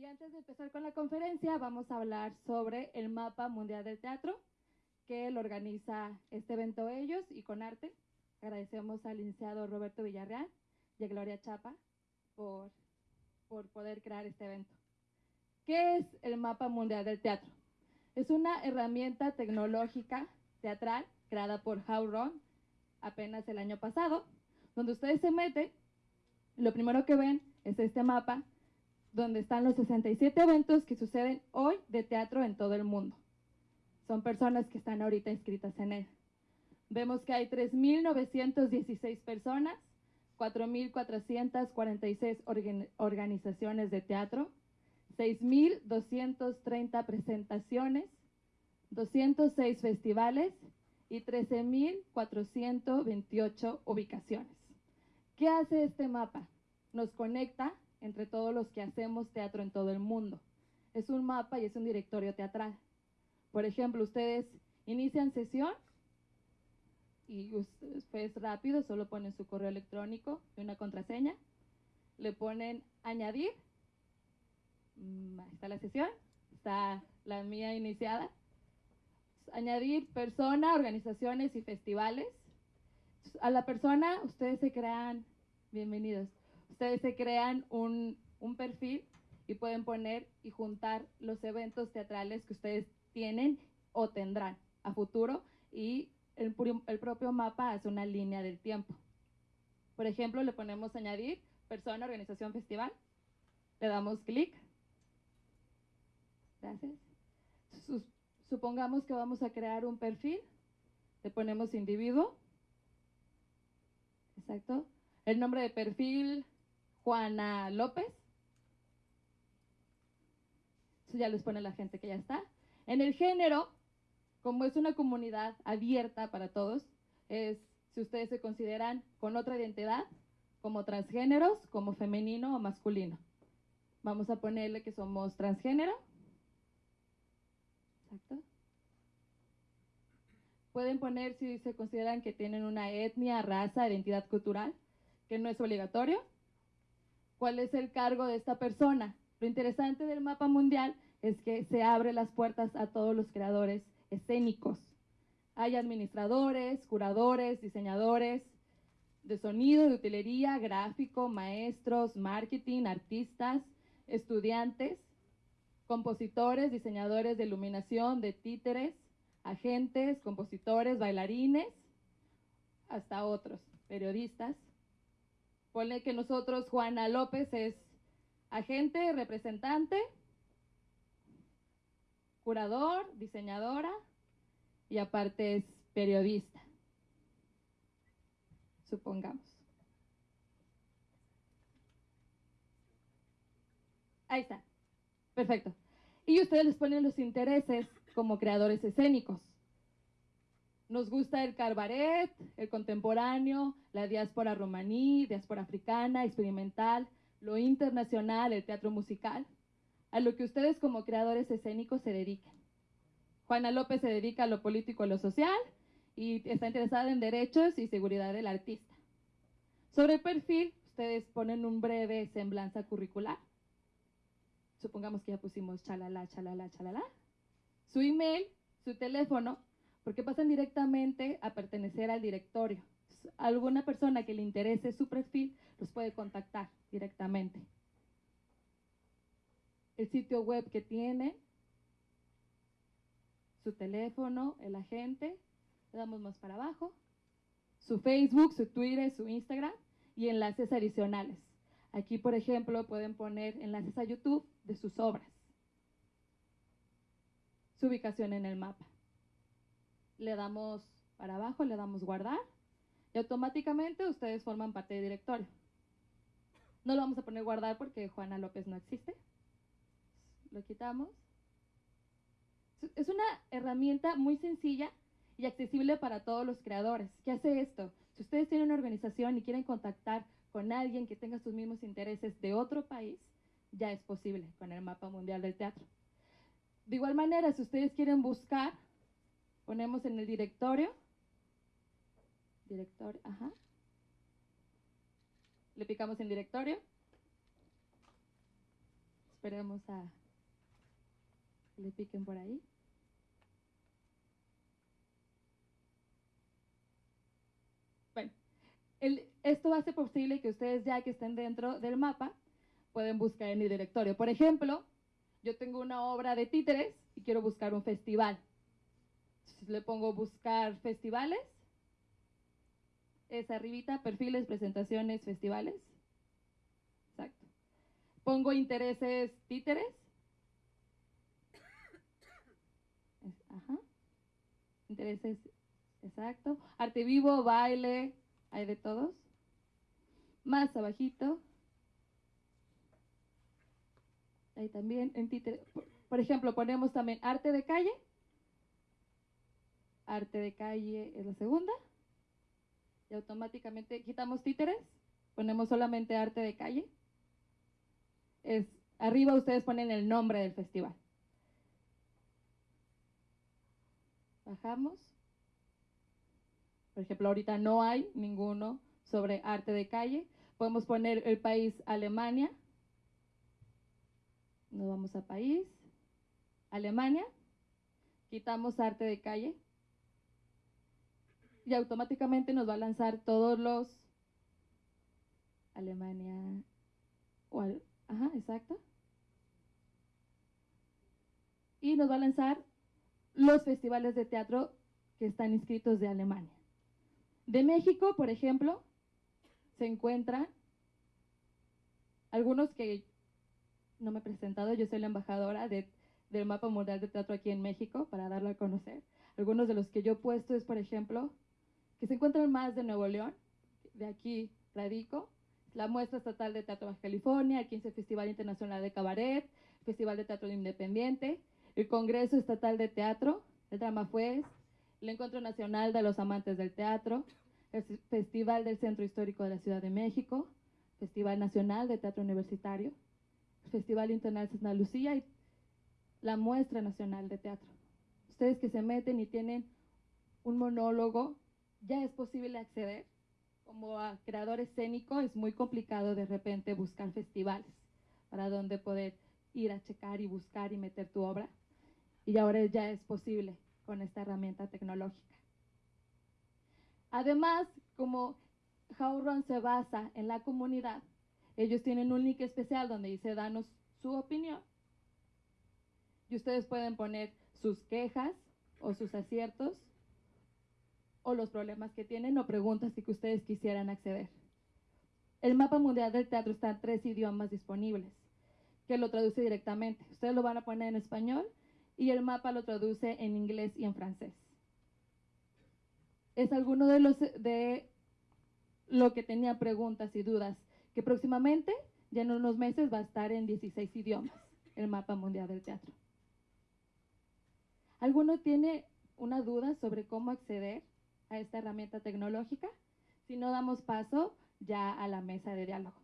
Y antes de empezar con la conferencia, vamos a hablar sobre el mapa mundial del teatro, que lo organiza este evento ellos y con arte. Agradecemos al licenciado Roberto Villarreal y a Gloria Chapa por, por poder crear este evento. ¿Qué es el mapa mundial del teatro? Es una herramienta tecnológica teatral creada por Howron apenas el año pasado, donde ustedes se meten, lo primero que ven es este mapa donde están los 67 eventos que suceden hoy de teatro en todo el mundo. Son personas que están ahorita inscritas en él. Vemos que hay 3.916 personas, 4.446 organizaciones de teatro, 6.230 presentaciones, 206 festivales y 13.428 ubicaciones. ¿Qué hace este mapa? Nos conecta entre todos los que hacemos teatro en todo el mundo. Es un mapa y es un directorio teatral. Por ejemplo, ustedes inician sesión y después rápido solo ponen su correo electrónico y una contraseña. Le ponen añadir. Mm, ahí está la sesión. Está la mía iniciada. Añadir persona, organizaciones y festivales. A la persona ustedes se crean, bienvenidos, ustedes se crean un, perfil y pueden poner y juntar los eventos teatrales que ustedes tienen o tendrán a futuro y el, el, propio mapa hace una línea del tiempo. Por ejemplo, le ponemos añadir persona, organización, festival. Le damos clic. Gracias. supongamos que vamos a crear un perfil. Le ponemos individuo. Exacto. El nombre de perfil, Juana López. Eso ya les pone la gente que ya está. En el género, como es una comunidad abierta para todos, es si ustedes se consideran con otra identidad, como transgéneros, como femenino o masculino. Vamos a ponerle que somos transgénero. Exacto. Pueden poner si se consideran que tienen una etnia, raza, identidad cultural, que no es obligatorio cuál es el cargo de esta persona. Lo interesante del mapa mundial es que se abre las puertas a todos los creadores escénicos. Hay administradores, curadores, diseñadores de sonido, de utilería, gráfico, maestros, marketing, artistas, estudiantes, compositores, diseñadores de iluminación, de títeres, agentes, compositores, bailarines, hasta otros, periodistas, Ponle que nosotros, Juana López es agente, representante, curador, diseñadora y aparte es periodista. Supongamos. Ahí está. Perfecto. Y ustedes les ponen los intereses como creadores escénicos. Nos gusta el carbaret, el contemporáneo, la diáspora romaní, diáspora africana, experimental, lo internacional, el teatro musical, a lo que ustedes como creadores escénicos se dedican. Juana López se dedica a lo político y lo social y está interesada en derechos y seguridad del artista. Sobre el perfil, ustedes ponen un breve semblanza curricular. Supongamos que ya pusimos chalala, chalala, chalala. Su email, su teléfono porque pasan directamente a pertenecer al directorio. Alguna persona que le interese su perfil los puede contactar directamente. El sitio web que tiene, su teléfono, el agente, le damos más para abajo, su Facebook, su Twitter, su Instagram y enlaces adicionales. Aquí, por ejemplo, pueden poner enlaces a YouTube de sus obras. Su ubicación en el mapa le damos para abajo, le damos guardar y automáticamente ustedes forman parte del directorio. No lo vamos a poner guardar porque Juana López no existe. Lo quitamos. Es una herramienta muy sencilla y accesible para todos los creadores. ¿Qué hace esto? Si ustedes tienen una organización y quieren contactar con alguien que tenga sus mismos intereses de otro país, ya es posible con el mapa mundial del teatro. De igual manera, si ustedes quieren buscar Ponemos en el directorio. Directorio, ajá. Le picamos en directorio. Esperemos a que le piquen por ahí. Bueno, el- esto hace posible que ustedes ya que estén dentro del mapa pueden buscar en el directorio. Por ejemplo, yo tengo una obra de títeres y quiero buscar un festival. Le pongo buscar festivales. Es arribita, perfiles, presentaciones, festivales. Exacto. Pongo intereses títeres. Es- Ajá. Intereses, exacto. Arte vivo, baile, hay de todos. Más abajito. Ahí también en títere. Por, por ejemplo, ponemos también arte de calle. Arte de calle es la segunda. Y automáticamente quitamos títeres. Ponemos solamente arte de calle. Es, arriba ustedes ponen el nombre del festival. Bajamos. Por ejemplo, ahorita no hay ninguno sobre arte de calle. Podemos poner el país Alemania. Nos vamos a país. Alemania. Quitamos arte de calle. Y automáticamente nos va a lanzar todos los Alemania. o al- Ajá, exacto. Y nos va a lanzar los festivales de teatro que están inscritos de Alemania. De México, por ejemplo, se encuentran algunos que no me he presentado, yo soy la embajadora de- del Mapa Mundial de Teatro aquí en México para darlo a conocer. Algunos de los que yo he puesto es, por ejemplo, que se encuentran más de Nuevo León, de aquí radico, la Muestra Estatal de Teatro Baja California, el 15 Festival Internacional de Cabaret, Festival de Teatro Independiente, el Congreso Estatal de Teatro, el Drama Fuez, el Encuentro Nacional de los Amantes del Teatro, el Festival del Centro Histórico de la Ciudad de México, Festival Nacional de Teatro Universitario, Festival Internacional Santa Lucía y la Muestra Nacional de Teatro. Ustedes que se meten y tienen un monólogo, ya es posible acceder. Como a creador escénico es muy complicado de repente buscar festivales para donde poder ir a checar y buscar y meter tu obra. Y ahora ya es posible con esta herramienta tecnológica. Además, como Howrun se basa en la comunidad, ellos tienen un link especial donde dice danos su opinión. Y ustedes pueden poner sus quejas o sus aciertos o los problemas que tienen o preguntas que ustedes quisieran acceder. El mapa mundial del teatro está en tres idiomas disponibles, que lo traduce directamente. Ustedes lo van a poner en español y el mapa lo traduce en inglés y en francés. Es alguno de los de lo que tenía preguntas y dudas, que próximamente, ya en unos meses, va a estar en 16 idiomas, el mapa mundial del teatro. ¿Alguno tiene una duda sobre cómo acceder a esta herramienta tecnológica? Si no, damos paso ya a la mesa de diálogo.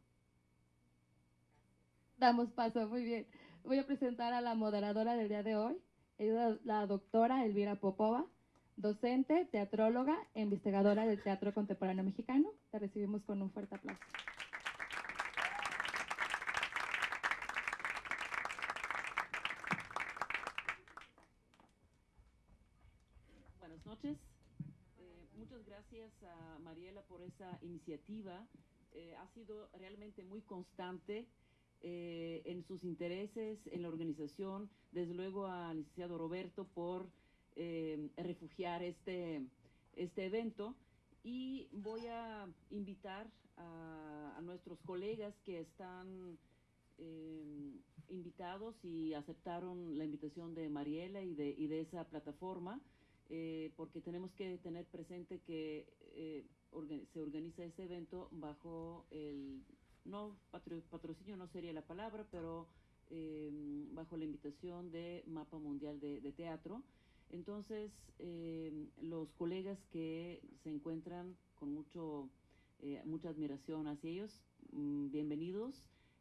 Damos paso, muy bien. Voy a presentar a la moderadora del día de hoy, es la doctora Elvira Popova, docente, teatróloga e investigadora del teatro contemporáneo mexicano. La recibimos con un fuerte aplauso. Buenas noches. Eh, muchas gracias a Mariela por esa iniciativa. Eh, ha sido realmente muy constante eh, en sus intereses, en la organización. Desde luego al licenciado Roberto por eh, refugiar este, este evento. Y voy a invitar a, a nuestros colegas que están invitados y aceptaron la invitación de Mariela y de, y de esa plataforma eh, porque tenemos que tener presente que eh, orga- se organiza este evento bajo el, no patro- patrocinio no sería la palabra, pero eh, bajo la invitación de Mapa Mundial de, Teatro. Entonces, eh, los colegas que se encuentran con mucho, eh, mucha admiración hacia ellos, mm, bienvenidos.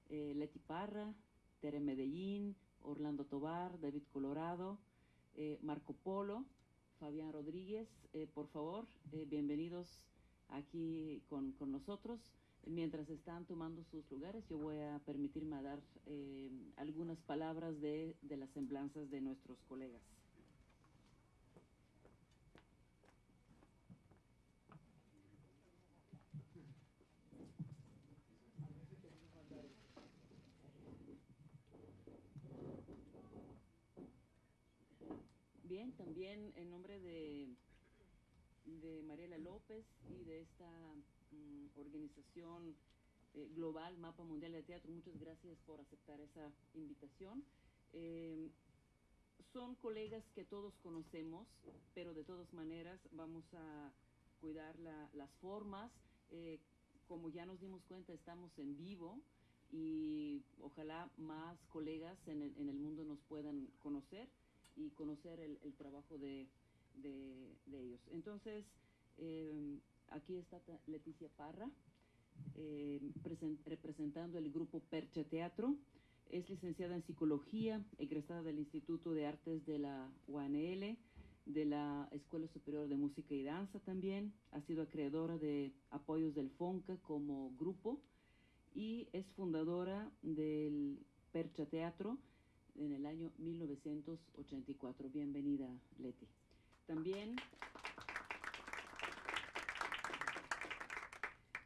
Eh, Leti Parra, Tere Medellín, Orlando Tobar, David Colorado, Marco Polo, Fabián Rodríguez, eh, por favor, eh, bienvenidos aquí con, con nosotros. Mientras están tomando sus lugares, yo voy a permitirme dar eh, algunas palabras de, de las semblanzas de nuestros colegas. También en nombre de, de Mariela López y de esta mm, organización eh, global, Mapa Mundial de Teatro, muchas gracias por aceptar esa invitación. Eh, son colegas que todos conocemos, pero de todas maneras vamos a cuidar la- las formas. Eh, como ya nos dimos cuenta, estamos en vivo y ojalá más colegas en el mundo nos puedan conocer y conocer el, el trabajo de, de- de ellos. Entonces, eh, aquí está Leticia Parra, eh, presen- representando el grupo Percha Teatro. Es licenciada en psicología, egresada del Instituto de Artes de la UANL, de la Escuela Superior de Música y Danza también. Ha sido acreedora de apoyos del FONCA como grupo y es fundadora del Percha Teatro en el año 1984. Bienvenida, Leti. También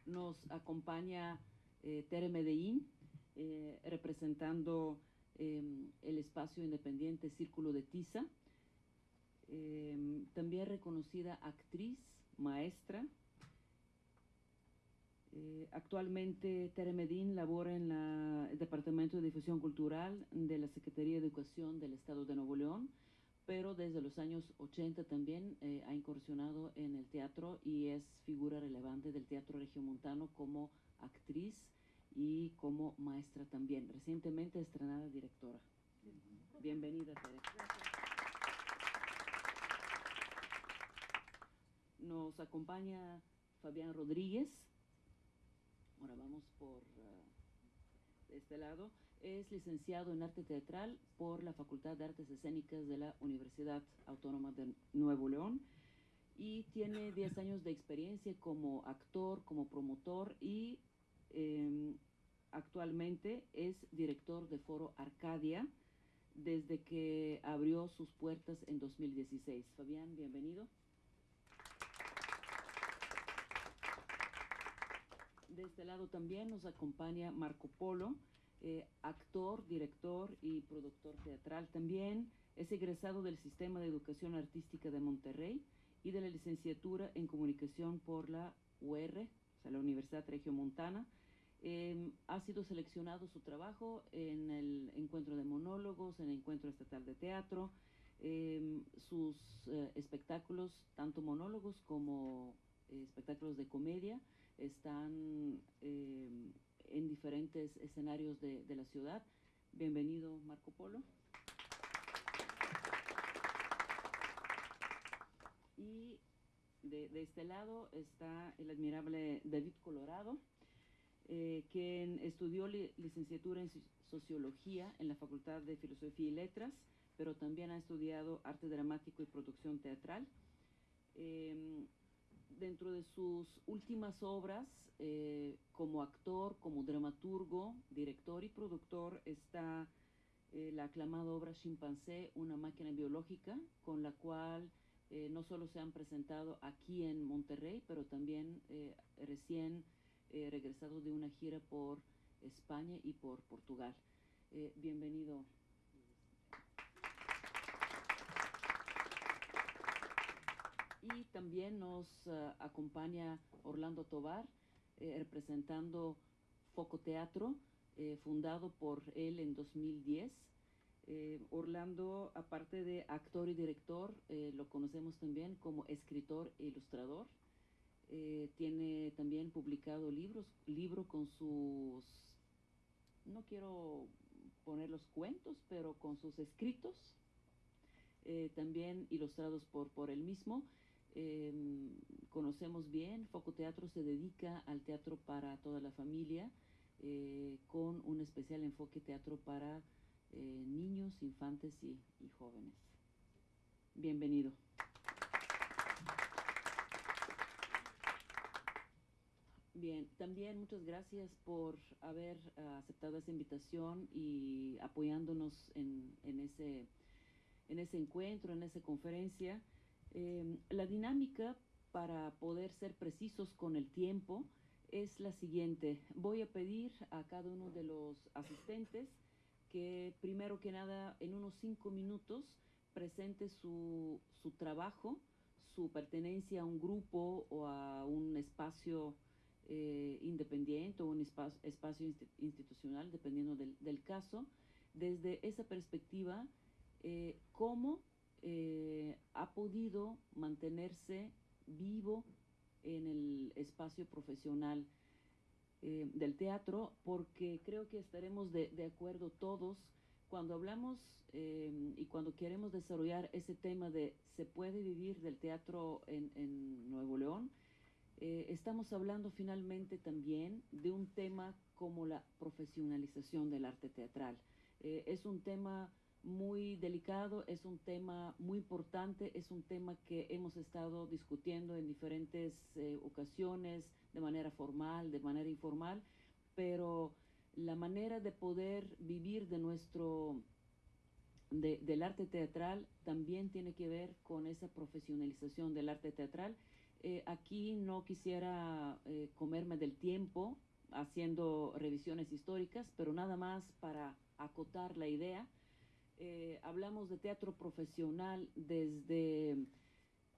nos acompaña eh, Tere Medellín, eh, representando eh, el espacio independiente Círculo de Tiza. Eh, también reconocida actriz, maestra. Eh, actualmente Tere Medellín labora en el Departamento de Difusión Cultural de la Secretaría de Educación del Estado de Nuevo León, pero desde los años 80 también eh, ha incursionado en el teatro y es figura relevante del teatro regiomontano como actriz y como maestra también. Recientemente estrenada directora. Bienvenida, Tere. Nos acompaña Fabián Rodríguez. Ahora vamos por eh, este lado. Es licenciado en arte teatral por la Facultad de Artes Escénicas de la Universidad Autónoma de Nuevo León y tiene 10 años de experiencia como actor, como promotor y eh, actualmente es director de Foro Arcadia desde que abrió sus puertas en 2016. Fabián, bienvenido. De este lado también nos acompaña Marco Polo, eh, actor, director y productor teatral también. Es egresado del Sistema de Educación Artística de Monterrey y de la licenciatura en Comunicación por la UR, o sea, la Universidad Regiomontana. Eh, ha sido seleccionado su trabajo en el encuentro de monólogos, en el encuentro estatal de teatro. Eh, sus eh, espectáculos, tanto monólogos como eh, espectáculos de comedia, están eh, en diferentes escenarios de, de la ciudad. Bienvenido, Marco Polo. Y de, este lado está el admirable David Colorado, eh, quien estudió li- licenciatura en soci- sociología en la Facultad de Filosofía y Letras, pero también ha estudiado arte dramático y producción teatral. Em, dentro de sus últimas obras, eh, como actor, como dramaturgo, director y productor, está eh, la aclamada obra Chimpancé, una máquina biológica, con la cual eh, no solo se han presentado aquí en Monterrey, pero también eh, recién eh, regresado de una gira por España y por Portugal. Bienvenido. Y también nos eh, acompaña Orlando Tobar, eh, representando Foco Teatro, eh, fundado por él en 2010. Eh, Orlando, aparte de actor y director, lo conocemos también como escritor e ilustrador. Tiene también publicado libros, libro con sus, no quiero poner los cuentos, pero con sus escritos, también ilustrados por, por él mismo. Eh, conocemos bien, Foco Teatro se dedica al teatro para toda la familia, eh, con un especial enfoque teatro para eh, niños, infantes y, jóvenes. Bienvenido. Bien, también muchas gracias por haber uh, aceptado esa invitación y apoyándonos en, en, ese, en ese encuentro, en esa conferencia. Eh, la dinámica, para poder ser precisos con el tiempo, es la siguiente. Voy a pedir a cada uno de los asistentes que primero que nada en unos cinco minutos presente su, su trabajo, su pertenencia a un grupo o a un espacio eh, independiente o un espacio, institucional, dependiendo del, del, caso, desde esa perspectiva, eh, cómo eh, ha podido mantenerse vivo en el espacio profesional eh, del teatro, porque creo que estaremos de, de acuerdo todos cuando hablamos eh, y cuando queremos desarrollar ese tema de se puede vivir del teatro en, en Nuevo León, eh, estamos hablando finalmente también de un tema como la profesionalización del arte teatral. Eh, es un tema muy delicado, es un tema muy importante, es un tema que hemos estado discutiendo en diferentes eh, ocasiones, de manera formal, de manera informal, pero la manera de poder vivir de nuestro de, del arte teatral también tiene que ver con esa profesionalización del arte teatral. Eh, aquí no quisiera eh, comerme del tiempo haciendo revisiones históricas, pero nada más para acotar la idea. Eh, hablamos de teatro profesional desde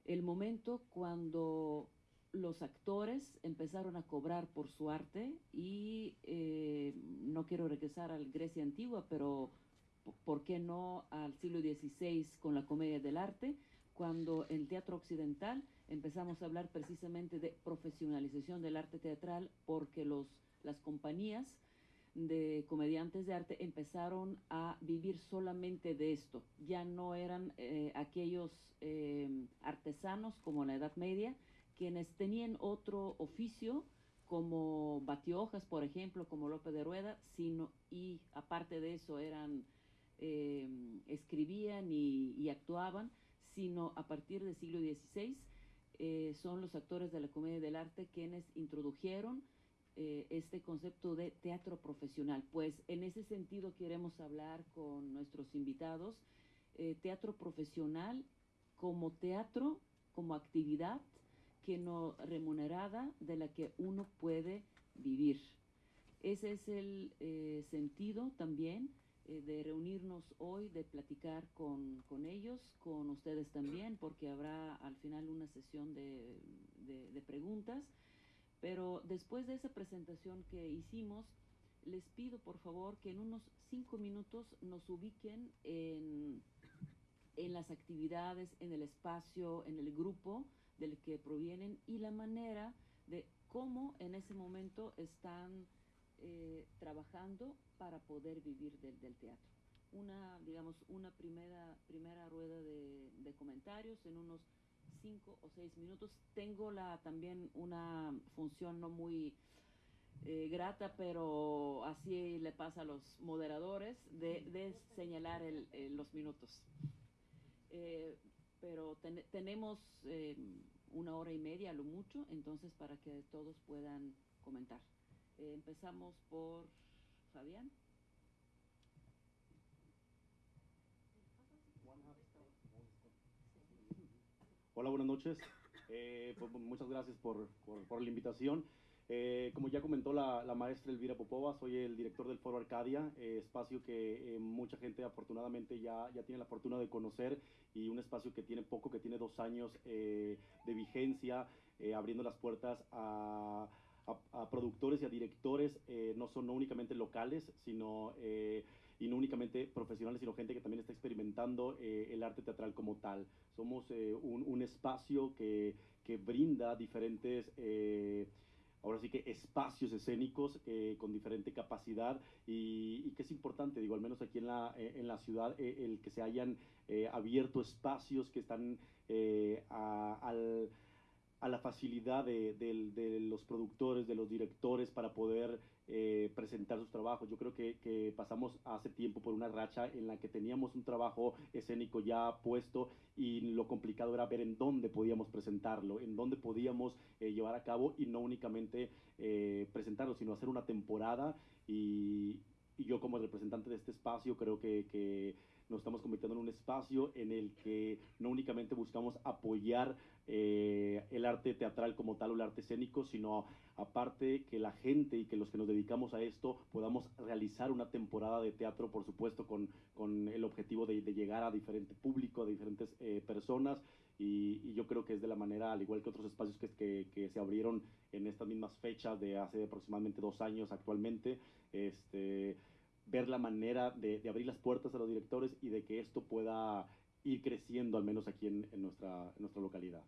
el momento cuando los actores empezaron a cobrar por su arte y eh, no quiero regresar al Grecia antigua, pero ¿por qué no al siglo XVI con la comedia del arte? Cuando en teatro occidental empezamos a hablar precisamente de profesionalización del arte teatral porque los, las compañías de comediantes de arte empezaron a vivir solamente de esto. Ya no eran eh, aquellos eh, artesanos como en la Edad Media, quienes tenían otro oficio, como batiojas, por ejemplo, como López de Rueda, sino, y aparte de eso eran, eh, escribían y, y, actuaban, sino a partir del siglo XVI eh, son los actores de la comedia del arte quienes introdujeron eh, este concepto de teatro profesional. Pues en ese sentido queremos hablar con nuestros invitados, eh, teatro profesional como teatro, como actividad que no remunerada de la que uno puede vivir. Ese es el eh, sentido también de reunirnos hoy, de platicar con, con, ellos, con ustedes también, porque habrá al final una sesión de, de preguntas. Pero después de esa presentación que hicimos, les pido por favor que en unos cinco minutos nos ubiquen en, en las actividades, en el espacio, en el grupo del que provienen y la manera de cómo en ese momento están eh, trabajando para poder vivir del, del, teatro. Una, digamos, una primera, primera rueda de, de, comentarios en unos cinco o seis minutos. Tengo la, también una función no muy eh, grata, pero así le pasa a los moderadores, de, señalar el, los minutos. Eh, pero ten, tenemos eh, una hora y media lo mucho, entonces para que todos puedan comentar. Eh, empezamos por Fabián. Hola, buenas noches. Eh, pues, muchas gracias por, por, por la invitación. Eh, como ya comentó la, la, maestra Elvira Popova, soy el director del Foro Arcadia, eh, espacio que eh, mucha gente afortunadamente ya, ya tiene la fortuna de conocer y un espacio que tiene poco, que tiene dos años eh, de vigencia, eh, abriendo las puertas a, a, a, productores y a directores, no son no únicamente locales, sino y no únicamente profesionales, sino gente que también está experimentando el arte teatral como tal. Somos un, un, espacio que, que brinda diferentes ahora sí que espacios escénicos eh, con diferente capacidad y, y, que es importante, digo, al menos aquí en la, eh, en la ciudad, eh, el que se hayan eh, abierto espacios que están eh, a, la facilidad de, los productores, de los directores para poder eh, presentar sus trabajos. Yo creo que, pasamos hace tiempo por una racha en la que teníamos un trabajo escénico ya puesto y lo complicado era ver en dónde podíamos presentarlo, en dónde podíamos eh, llevar a cabo y no únicamente eh, presentarlo, sino hacer una temporada y, yo como representante de este espacio creo que nos estamos convirtiendo en un espacio en el que no únicamente buscamos apoyar eh, el arte teatral como tal o el arte escénico, sino aparte que la gente y que los que nos dedicamos a esto podamos realizar una temporada de teatro, por supuesto, con, con el objetivo de, de, llegar a diferente público, a diferentes eh, personas. Y, y, yo creo que es de la manera, al igual que otros espacios que, que, que, se abrieron en estas mismas fechas de hace aproximadamente dos años actualmente, este, ver la manera de, de, abrir las puertas a los directores y de que esto pueda ir creciendo, al menos aquí en, en nuestra, en nuestra localidad.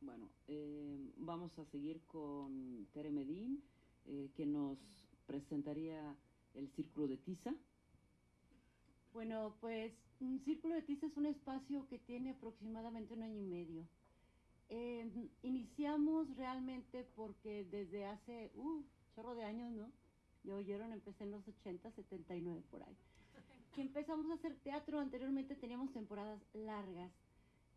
Bueno, eh, vamos a seguir con Tere Medín, eh, que nos presentaría el Círculo de Tiza. Bueno, pues un Círculo de Tiza es un espacio que tiene aproximadamente un año y medio. Eh, iniciamos realmente porque desde hace, uh, chorro de años, ¿no? Ya oyeron, empecé en los 80, 79 por ahí. Que empezamos a hacer teatro, anteriormente teníamos temporadas largas.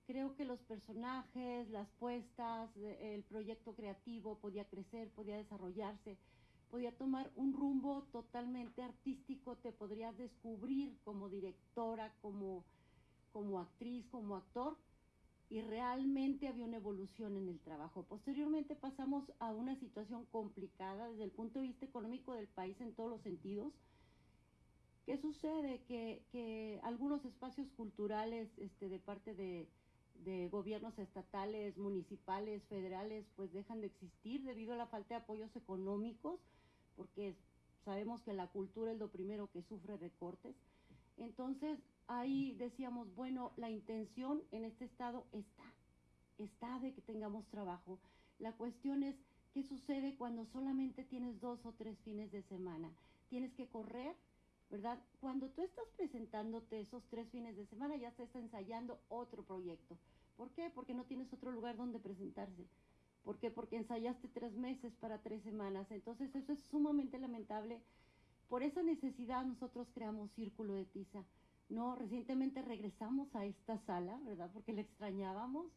Creo que los personajes, las puestas, el proyecto creativo podía crecer, podía desarrollarse, podía tomar un rumbo totalmente artístico, te podrías descubrir como directora, como, como actriz, como actor, y realmente había una evolución en el trabajo. Posteriormente pasamos a una situación complicada desde el punto de vista económico del país en todos los sentidos. ¿Qué sucede? Que, que algunos espacios culturales este, de parte de, de, gobiernos estatales, municipales, federales, pues dejan de existir debido a la falta de apoyos económicos, porque sabemos que la cultura es lo primero que sufre recortes. Entonces, ahí decíamos, bueno, la intención en este estado está, está de que tengamos trabajo. La cuestión es, ¿qué sucede cuando solamente tienes dos o tres fines de semana? Tienes que correr, ¿verdad? Cuando tú estás presentándote esos tres fines de semana, ya se está ensayando otro proyecto. ¿Por qué? Porque no tienes otro lugar donde presentarse. ¿Por qué? Porque ensayaste tres meses para tres semanas. Entonces eso es sumamente lamentable. Por esa necesidad nosotros creamos Círculo de Tiza no, recientemente regresamos a esta sala, ¿verdad? Porque la extrañábamos,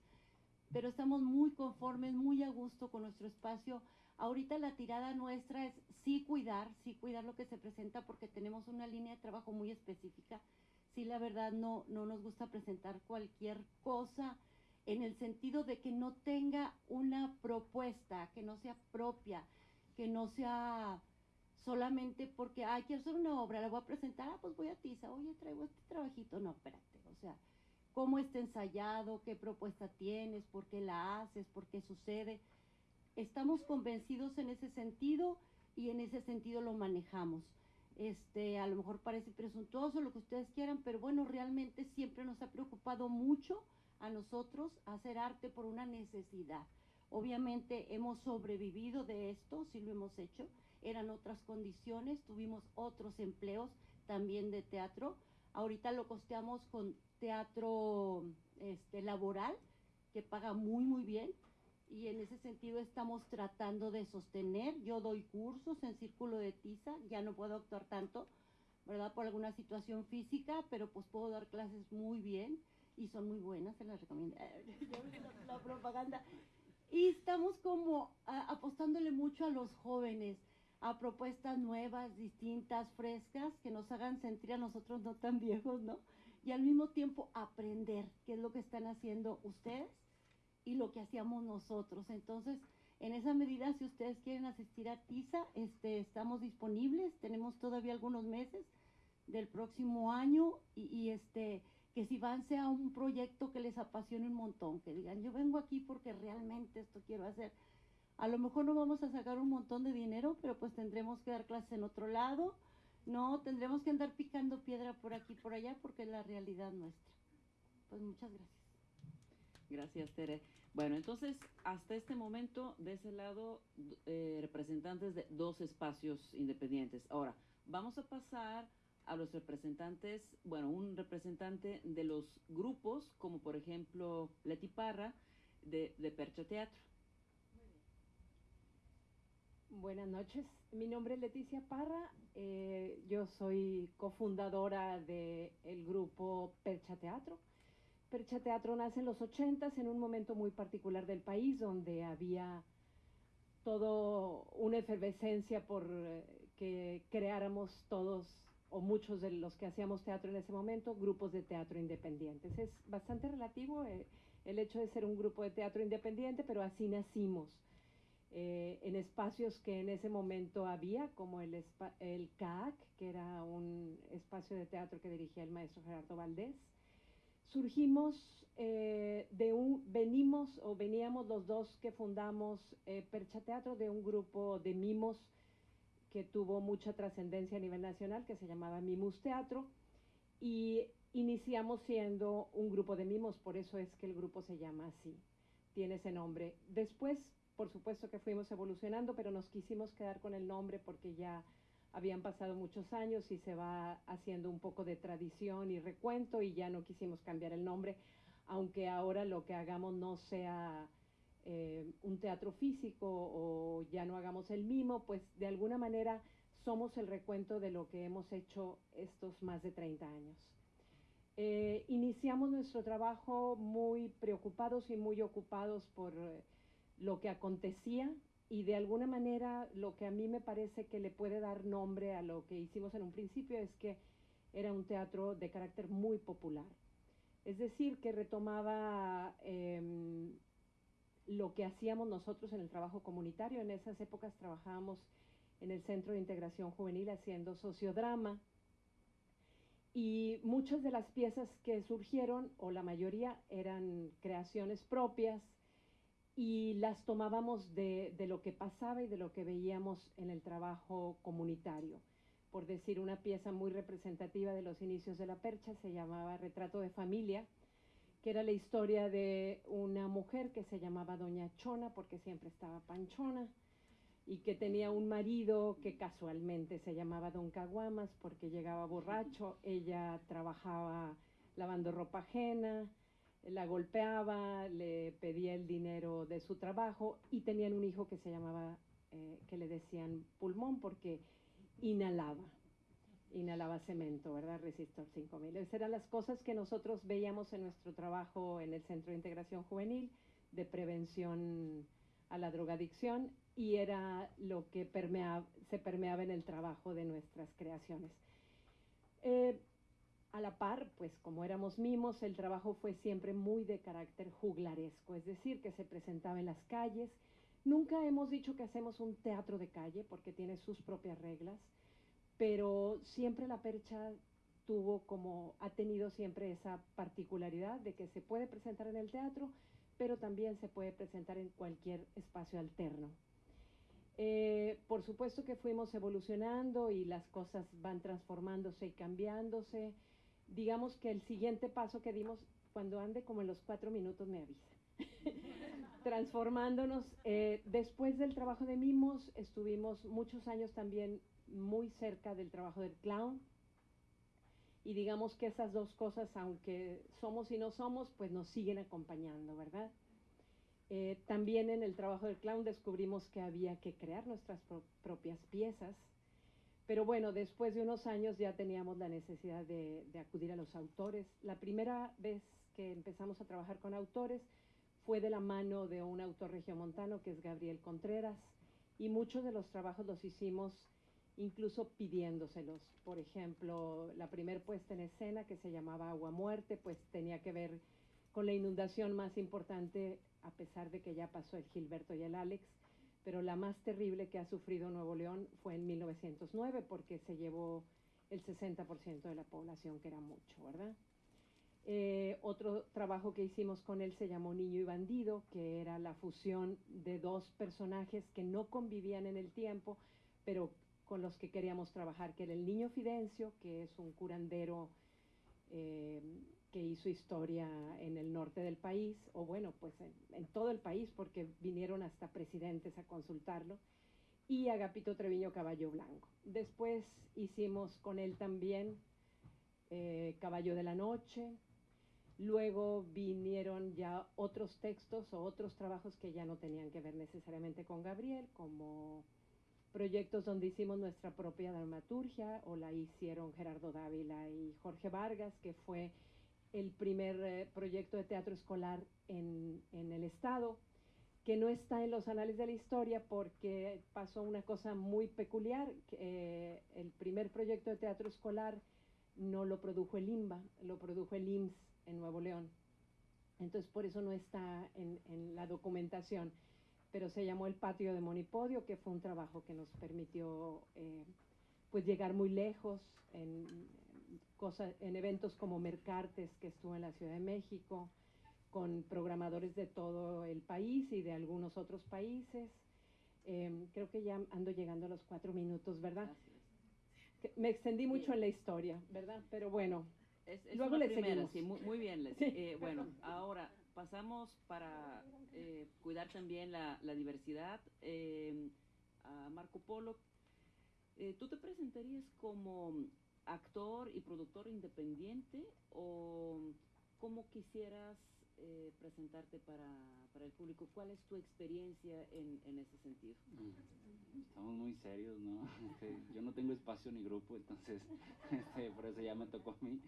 pero estamos muy conformes, muy a gusto con nuestro espacio. Ahorita la tirada nuestra es sí cuidar, sí cuidar lo que se presenta porque tenemos una línea de trabajo muy específica. Sí, la verdad no, no nos gusta presentar cualquier cosa en el sentido de que no tenga una propuesta, que no sea propia, que no sea solamente porque, ay, quiero hacer una obra, la voy a presentar, ah, pues voy a Tiza, oye, traigo este trabajito. No, espérate, o sea, cómo está ensayado, qué propuesta tienes, por qué la haces, por qué sucede. Estamos convencidos en ese sentido y en ese sentido lo manejamos. Este, a lo mejor parece presuntuoso lo que ustedes quieran, pero bueno, realmente siempre nos ha preocupado mucho a nosotros hacer arte por una necesidad. Obviamente hemos sobrevivido de esto, sí lo hemos hecho, eran otras condiciones, tuvimos otros empleos también de teatro. Ahorita lo costeamos con teatro este, laboral, que paga muy, muy bien. Y en ese sentido estamos tratando de sostener. Yo doy cursos en Círculo de Tiza, ya no puedo actuar tanto, ¿verdad? Por alguna situación física, pero pues puedo dar clases muy bien y son muy buenas, se las recomiendo. la, la propaganda. Y estamos como a, apostándole mucho a los jóvenes a propuestas nuevas, distintas, frescas, que nos hagan sentir a nosotros no tan viejos, ¿no? Y al mismo tiempo aprender qué es lo que están haciendo ustedes y lo que hacíamos nosotros. Entonces, en esa medida, si ustedes quieren asistir a TISA, este, estamos disponibles, tenemos todavía algunos meses del próximo año y, y este que si van sea un proyecto que les apasione un montón, que digan, yo vengo aquí porque realmente esto quiero hacer a lo mejor no vamos a sacar un montón de dinero, pero pues tendremos que dar clases en otro lado, no, tendremos que andar picando piedra por aquí por allá porque es la realidad nuestra. Pues muchas gracias. Gracias, Tere. Bueno, entonces, hasta este momento, de ese lado, eh, representantes de dos espacios independientes. Ahora, vamos a pasar a los representantes, bueno, un representante de los grupos, como por ejemplo Leti Parra, de Percha Teatro. Buenas noches, mi nombre es Leticia Parra, eh, yo soy cofundadora del grupo Percha Teatro. Percha Teatro nace en los 80 en un momento muy particular del país donde había todo una efervescencia por eh, que creáramos todos o muchos de los que hacíamos teatro en ese momento, grupos de teatro independientes. Es bastante relativo eh, el hecho de ser un grupo de teatro independiente, pero así nacimos eh, en espacios que en ese momento había, como el, el CAAC, que era un espacio de teatro que dirigía el maestro Gerardo Valdés. Surgimos eh, de un, venimos o veníamos los dos que fundamos eh, Percha Teatro de un grupo de mimos que tuvo mucha trascendencia a nivel nacional, que se llamaba Mimus Teatro, y iniciamos siendo un grupo de mimos, por eso es que el grupo se llama así, tiene ese nombre. Después por supuesto que fuimos evolucionando, pero nos quisimos quedar con el nombre porque ya habían pasado muchos años y se va haciendo un poco de tradición y recuento y ya no quisimos cambiar el nombre, aunque ahora lo que hagamos no sea eh, un teatro físico o ya no hagamos el mimo, pues de alguna manera somos el recuento de lo que hemos hecho estos más de 30 años. Eh, iniciamos nuestro trabajo muy preocupados y muy ocupados por lo que acontecía y de alguna manera lo que a mí me parece que le puede dar nombre a lo que hicimos en un principio es que era un teatro de carácter muy popular. Es decir, que retomaba em, lo que hacíamos nosotros en el trabajo comunitario. En esas épocas trabajábamos en el Centro de Integración Juvenil haciendo sociodrama. Y muchas de las piezas que surgieron, o la mayoría, eran creaciones propias, y las tomábamos de, de, lo que pasaba y de lo que veíamos en el trabajo comunitario. Por decir una pieza muy representativa de los inicios de la percha se llamaba Retrato de Familia, que era la historia de una mujer que se llamaba Doña Chona porque siempre estaba panchona y que tenía un marido que casualmente se llamaba Don Caguamas porque llegaba borracho, ella trabajaba lavando ropa ajena, la golpeaba, le pedía el dinero de su trabajo y tenían un hijo que se llamaba, eh, que le decían pulmón porque inhalaba, inhalaba cemento, ¿verdad? Resistor 5000. Esas eran las cosas que nosotros veíamos en nuestro trabajo en el Centro de Integración Juvenil de prevención a la drogadicción y era lo que se permeaba en el trabajo de nuestras creaciones. Eh, a la par, pues como éramos mimos, el trabajo fue siempre muy de carácter juglaresco, es decir, que se presentaba en las calles. Nunca hemos dicho que hacemos un teatro de calle porque tiene sus propias reglas, pero siempre la percha tuvo como, ha tenido siempre esa particularidad de que se puede presentar en el teatro, pero también se puede presentar en cualquier espacio alterno. Eh, por supuesto que fuimos evolucionando y las cosas van transformándose y cambiándose digamos que el siguiente paso que dimos, cuando ande como en los cuatro minutos me avisa. Transformándonos. Eh, después del trabajo de Mimos, estuvimos muchos años también muy cerca del trabajo del clown. Y digamos que esas dos cosas, aunque somos y no somos, pues nos siguen acompañando, ¿verdad? Eh, también en el trabajo del clown descubrimos que había que crear nuestras propias piezas pero bueno, después de unos años ya teníamos la necesidad de, acudir a los autores. La primera vez que empezamos a trabajar con autores fue de la mano de un autor regiomontano que es Gabriel Contreras y muchos de los trabajos los hicimos incluso pidiéndoselos. Por ejemplo, la primera puesta en escena que se llamaba Agua Muerte, pues tenía que ver con la inundación más importante, a pesar de que ya pasó el Gilberto y el Alex, pero la más terrible que ha sufrido Nuevo León fue en 1909 porque se llevó el 60% de la población, que era mucho, ¿verdad? Eh, otro trabajo que hicimos con él se llamó Niño y Bandido, que era la fusión de dos personajes que no convivían en el tiempo, pero con los que queríamos trabajar, que era el niño Fidencio, que es un curandero eh, que hizo historia en el norte del país, o bueno, pues en, todo el país, porque vinieron hasta presidentes a consultarlo, y Agapito Treviño Caballo Blanco. Después hicimos con él también eh, Caballo de la Noche, luego vinieron ya otros textos o otros trabajos que ya no tenían que ver necesariamente con Gabriel, como proyectos donde hicimos nuestra propia dramaturgia o la hicieron Gerardo Dávila y Jorge Vargas, que fue el primer eh, proyecto de teatro escolar en, en, el Estado, que no está en los anales de la historia porque pasó una cosa muy peculiar. Eh, el primer proyecto de teatro escolar no lo produjo el IMBA, lo produjo el IMSS en Nuevo León. Entonces, por eso no está en, en la documentación pero se llamó el Patio de Monipodio, que fue un trabajo que nos permitió eh, pues llegar muy lejos cosas, en eventos como Mercartes, que estuvo en la Ciudad de México, con programadores de todo el país y de algunos otros países. Eh, creo que ya ando llegando a los cuatro minutos, ¿verdad? Me extendí mucho en la historia, ¿verdad? Pero bueno, es, luego le seguimos. Sí, muy, bien, eh, bueno, ahora pasamos para eh, cuidar también la, diversidad. Eh, a Marco Polo, ¿tú te presentarías como actor y productor independiente o cómo quisieras presentarte para, el público? ¿Cuál es tu experiencia en, ese sentido? Estamos muy serios, ¿no? Este, yo no tengo espacio ni grupo, entonces este, por eso ya me tocó a mí.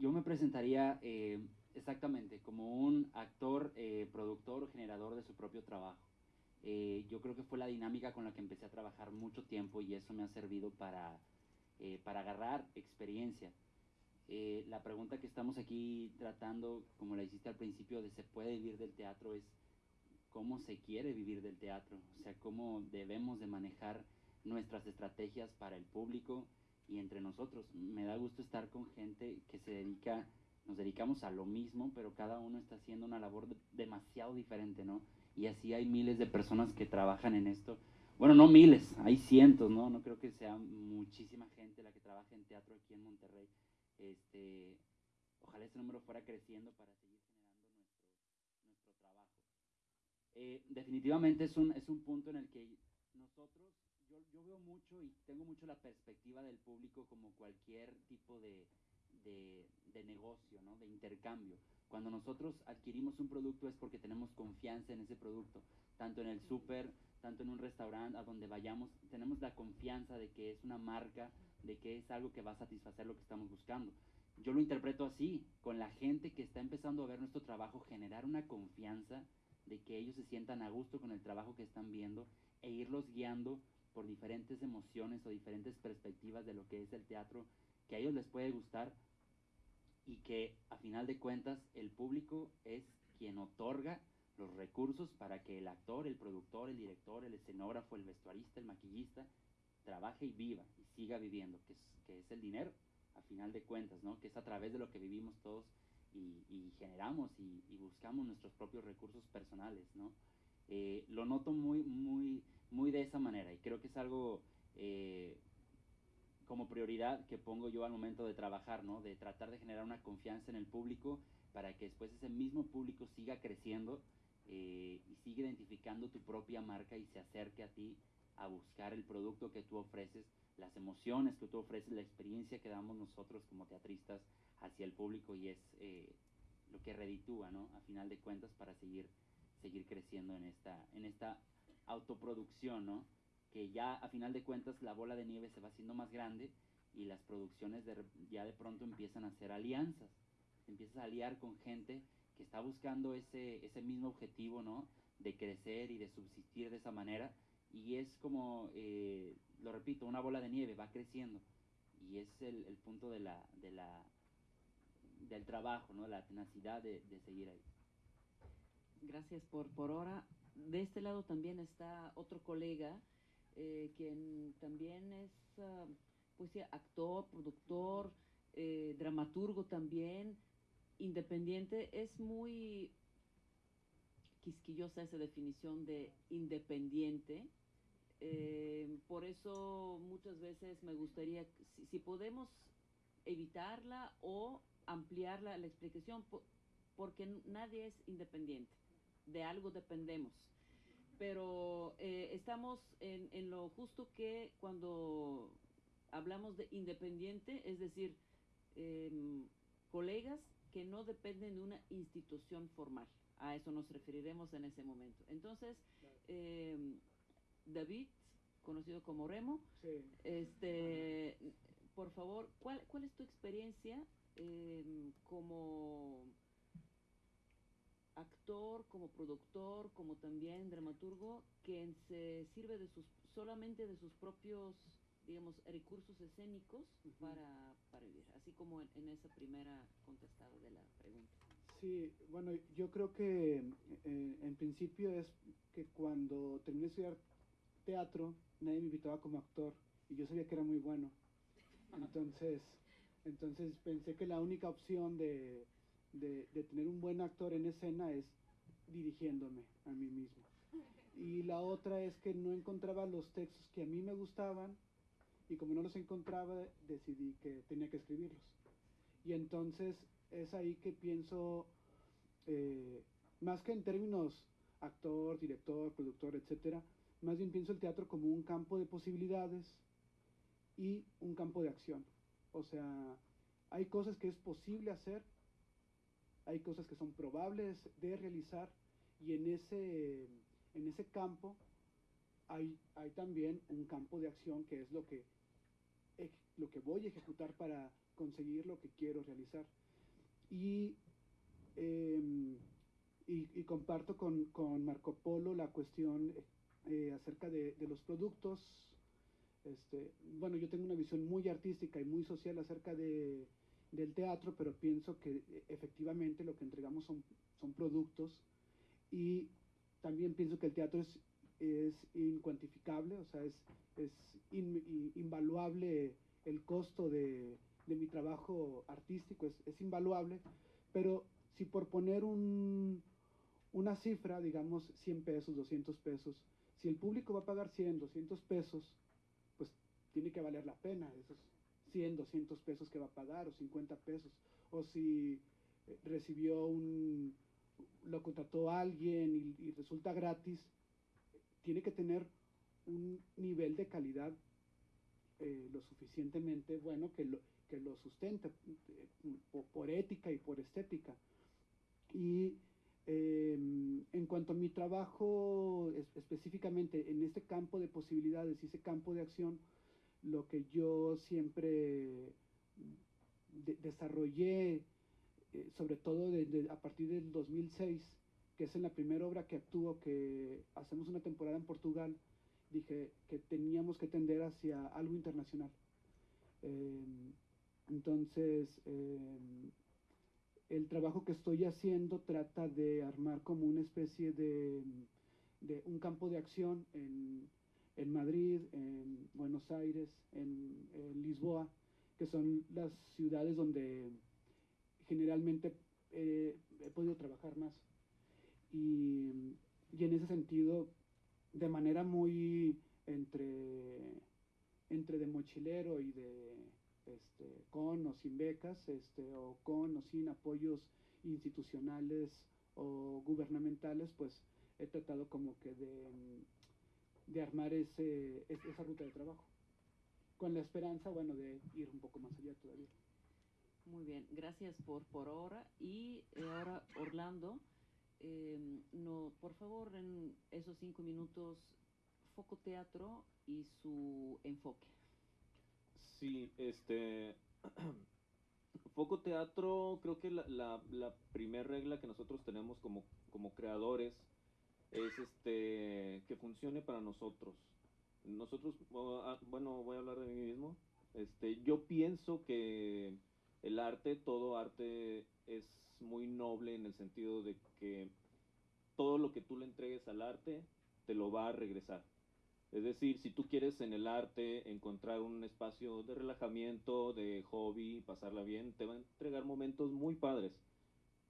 yo me presentaría Exactamente, como un actor, eh, productor, generador de su propio trabajo. Eh, yo creo que fue la dinámica con la que empecé a trabajar mucho tiempo y eso me ha servido para, eh, para agarrar experiencia. la pregunta que estamos aquí tratando, como la hiciste al principio, de se puede vivir del teatro, es cómo se quiere vivir del teatro, o sea, cómo debemos de manejar nuestras estrategias para el público y entre nosotros. Me da gusto estar con gente que se dedica nos dedicamos a lo mismo, pero cada uno está haciendo una labor demasiado diferente, ¿no? Y así hay miles de personas que trabajan en esto. Bueno, no miles, hay cientos, ¿no? No creo que sea muchísima gente la que trabaja en teatro aquí en Monterrey. Este, ojalá ese número fuera creciendo para seguir generando nuestro, nuestro trabajo. Eh, definitivamente es un, es un punto en el que nosotros, yo, yo veo mucho y tengo mucho la perspectiva del público como cualquier tipo de, de, negocio, ¿no? de intercambio. Cuando nosotros adquirimos un producto es porque tenemos confianza en ese producto, tanto en el súper, tanto en un restaurante, a donde vayamos, tenemos la confianza de que es una marca, de que es algo que va a satisfacer lo que estamos buscando. Yo lo interpreto así, con la gente que está empezando a ver nuestro trabajo, generar una confianza de que ellos se sientan a gusto con el trabajo que están viendo e irlos guiando por diferentes emociones o diferentes perspectivas de lo que es el teatro que a ellos les puede gustar y que a final de cuentas el público es quien otorga los recursos para que el actor, el productor, el director, el escenógrafo, el vestuarista, el maquillista trabaje y viva y siga viviendo, que es, que es el dinero a final de cuentas, ¿no? que es a través de lo que vivimos todos y, generamos y, buscamos nuestros propios recursos personales. ¿no? Eh, lo noto muy, muy, muy de esa manera y creo que es algo eh, como prioridad que pongo yo al momento de trabajar, ¿no? De tratar de generar una confianza en el público para que después ese mismo público siga creciendo eh, y siga identificando tu propia marca y se acerque a ti a buscar el producto que tú ofreces, las emociones que tú ofreces, la experiencia que damos nosotros como teatristas hacia el público y es eh, lo que reditúa, ¿no? A final de cuentas para seguir, seguir creciendo en esta, en esta autoproducción, ¿no? que ya a final de cuentas la bola de nieve se va haciendo más grande y las producciones de, ya de pronto empiezan a hacer alianzas. empiezas a aliar con gente está buscando ese, ese mismo objetivo, ¿no? De crecer y de subsistir de esa manera. Y es como, eh, lo repito, una bola de nieve, va creciendo. Y es el, punto de la, de la, del trabajo, ¿no? La tenacidad de, seguir ahí. Gracias por, por ahora. De este lado también está otro colega eh, quien también es ah, pues, actor, productor, eh, dramaturgo también, independiente, es muy quisquillosa esa definición de independiente. Eh, por eso muchas veces me gustaría, si, podemos evitarla o ampliarla la explicación, porque nadie es independiente, de algo dependemos pero eh, estamos en, lo justo que cuando hablamos de independiente, es decir, em, colegas que no dependen de una institución formal. A eso nos referiremos en ese momento. Entonces, em, David conocido como Remo. Sí. Este, por favor, ¿cuál, cuál es tu experiencia eh, como actor, como productor, como también dramaturgo, que se sirve de sus, solamente de sus propios, digamos, recursos escénicos Ujú. para, para vivir, así como en, en esa primera contestada de la pregunta. Sí, bueno, yo creo que eh, en principio es que cuando terminé de estudiar teatro, nadie me invitaba como actor y yo sabía que era muy bueno. Entonces, entonces pensé que la única opción de, de, de tener un buen actor en escena es dirigiéndome a mí mismo. Y la otra es que no encontraba los textos que a mí me gustaban y como no los encontraba decidí que tenía que escribirlos. Y entonces es ahí que pienso, eh, más que en términos actor, director, productor, etcétera, más bien pienso el teatro como un campo de posibilidades y un campo de acción. O sea, hay cosas que es posible hacer, hay cosas que son probables de realizar y en ese, en ese campo hay, hay también un campo de acción que es lo que, lo que voy a ejecutar para conseguir lo que quiero realizar. Y, em, y, y comparto con, con Marco Polo la cuestión eh, acerca de, de los productos. Este, bueno, yo tengo una visión muy artística y muy social acerca de, del teatro, pero pienso que eh, efectivamente lo que entregamos son, son productos y también pienso que el teatro es, es incuantificable, o sea, es, es in- i- invaluable el costo de, mi trabajo artístico, es, es invaluable, pero si por poner un, una cifra, digamos 100 pesos, 200 pesos, si el público va a pagar 100, 200 pesos, pues tiene que valer la pena esos 100, 200 pesos que va a pagar, o 50 pesos, o si eh, recibió un, lo contrató alguien y resulta gratis, tiene que tener un nivel de calidad eh, lo suficientemente bueno que lo, que lo sustente eh, por, ética y por estética. Y eh, en cuanto a mi trabajo es- específicamente en este campo de posibilidades y ese campo de acción, lo que yo siempre de- desarrollé, eh, sobre todo desde- a partir del 2006, que es en la primera obra que actúo, que hacemos una temporada en Portugal, dije que teníamos que tender hacia algo internacional. Eh, entonces, eh, el trabajo que estoy haciendo trata de armar como una especie de, de un campo de acción en, en Madrid, en Buenos Aires, en, en Lisboa, que son las ciudades donde generalmente eh, he podido trabajar más. Y, y en ese sentido, de manera muy entre, entre de mochilero y de este, con o sin becas, este, o con o sin apoyos institucionales o gubernamentales, pues he tratado como que de, de armar ese, es- esa ruta de trabajo. Con la esperanza, bueno, de ir un poco más allá todavía. Muy bien, gracias por, por ahora. Y eh, ahora, Orlando, eh, no, por favor, en esos cinco minutos, Foco Teatro y su enfoque. Sí, este. Foco Teatro, creo que la, la, la primera regla que nosotros tenemos como, como creadores es este que funcione para nosotros. Nosotros, ah, bueno, voy a hablar de mí mismo. Este, yo pienso que el arte, todo arte es muy noble en el sentido de que todo lo que tú le entregues al arte te lo va a regresar. Es decir, si tú quieres en el arte encontrar un espacio de relajamiento, de hobby, pasarla bien, te va a entregar momentos muy padres.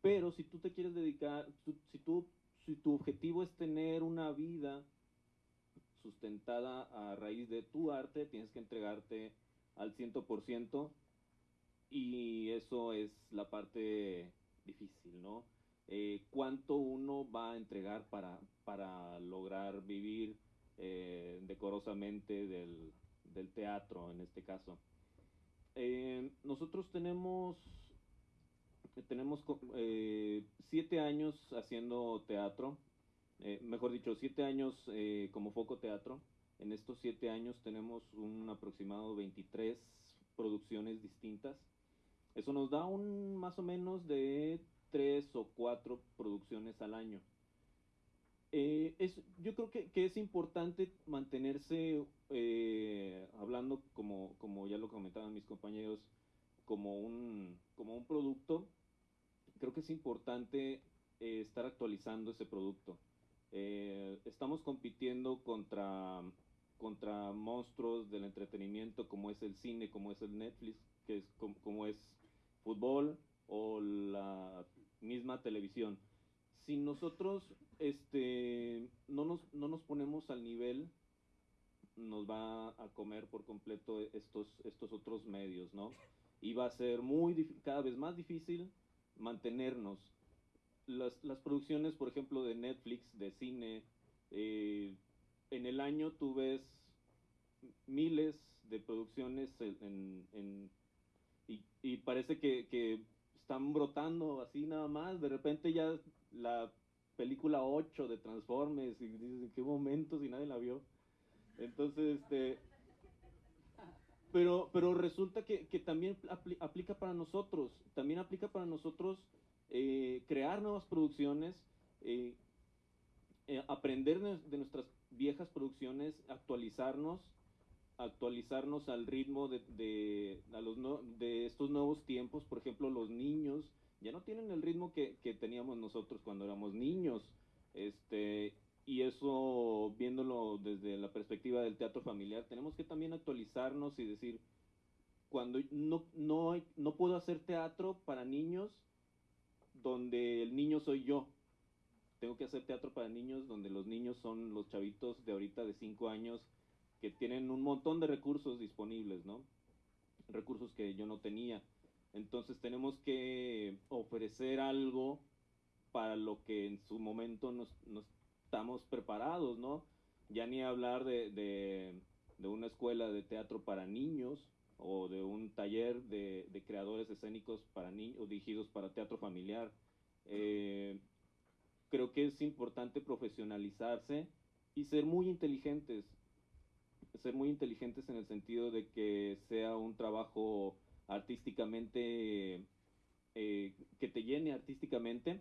Pero si tú te quieres dedicar, si, tú, si tu objetivo es tener una vida sustentada a raíz de tu arte, tienes que entregarte al 100% y eso es la parte difícil, ¿no? Eh, ¿Cuánto uno va a entregar para, para lograr vivir eh, decorosamente del, del teatro en este caso? Eh, nosotros tenemos tenemos siete años haciendo teatro, mejor dicho, siete años como foco teatro. En estos siete años tenemos un aproximado 23 producciones distintas. Eso nos da un más o menos de tres o cuatro producciones al año. Eh, es, yo creo que, que, es importante mantenerse, eh, hablando como, como ya lo comentaban mis compañeros, como un, como un producto, creo que es importante eh, estar actualizando ese producto. Eh, estamos compitiendo contra, contra monstruos del entretenimiento como es el cine, como es el Netflix, que es como, como es fútbol o la misma televisión. Si nosotros este, no, nos, no nos ponemos al nivel, nos va a comer por completo estos, estos otros medios, ¿no? Y va a ser muy cada vez más difícil mantenernos. Las, las producciones, por ejemplo, de Netflix, de cine, eh, en el año tú ves miles de producciones en, en, y, y, parece que, que están brotando así nada más. De repente ya la película 8 de Transformers y dices, ¿en qué momento si nadie la vio? Entonces, este... Pero, pero resulta que, que también apl aplica para nosotros, también aplica para nosotros eh, crear nuevas producciones, eh, eh, aprender de, nuestras viejas producciones, actualizarnos, actualizarnos al ritmo de, de, a los no, de estos nuevos tiempos, por ejemplo, los niños, ya no tienen el ritmo que, que, teníamos nosotros cuando éramos niños. Este, y eso, viéndolo desde la perspectiva del teatro familiar, tenemos que también actualizarnos y decir, cuando no, no, no puedo hacer teatro para niños donde el niño soy yo. Tengo que hacer teatro para niños donde los niños son los chavitos de ahorita de 5 años que tienen un montón de recursos disponibles, ¿no? Recursos que yo no tenía. Entonces tenemos que ofrecer algo para lo que en su momento nos, nos estamos preparados, ¿no? Ya ni hablar de, de, una escuela de teatro para niños o de un taller de, de creadores escénicos para niños dirigidos para teatro familiar. Eh, creo que es importante profesionalizarse y ser muy inteligentes. Ser muy inteligentes en el sentido de que sea un trabajo artísticamente, eh, que te llene artísticamente,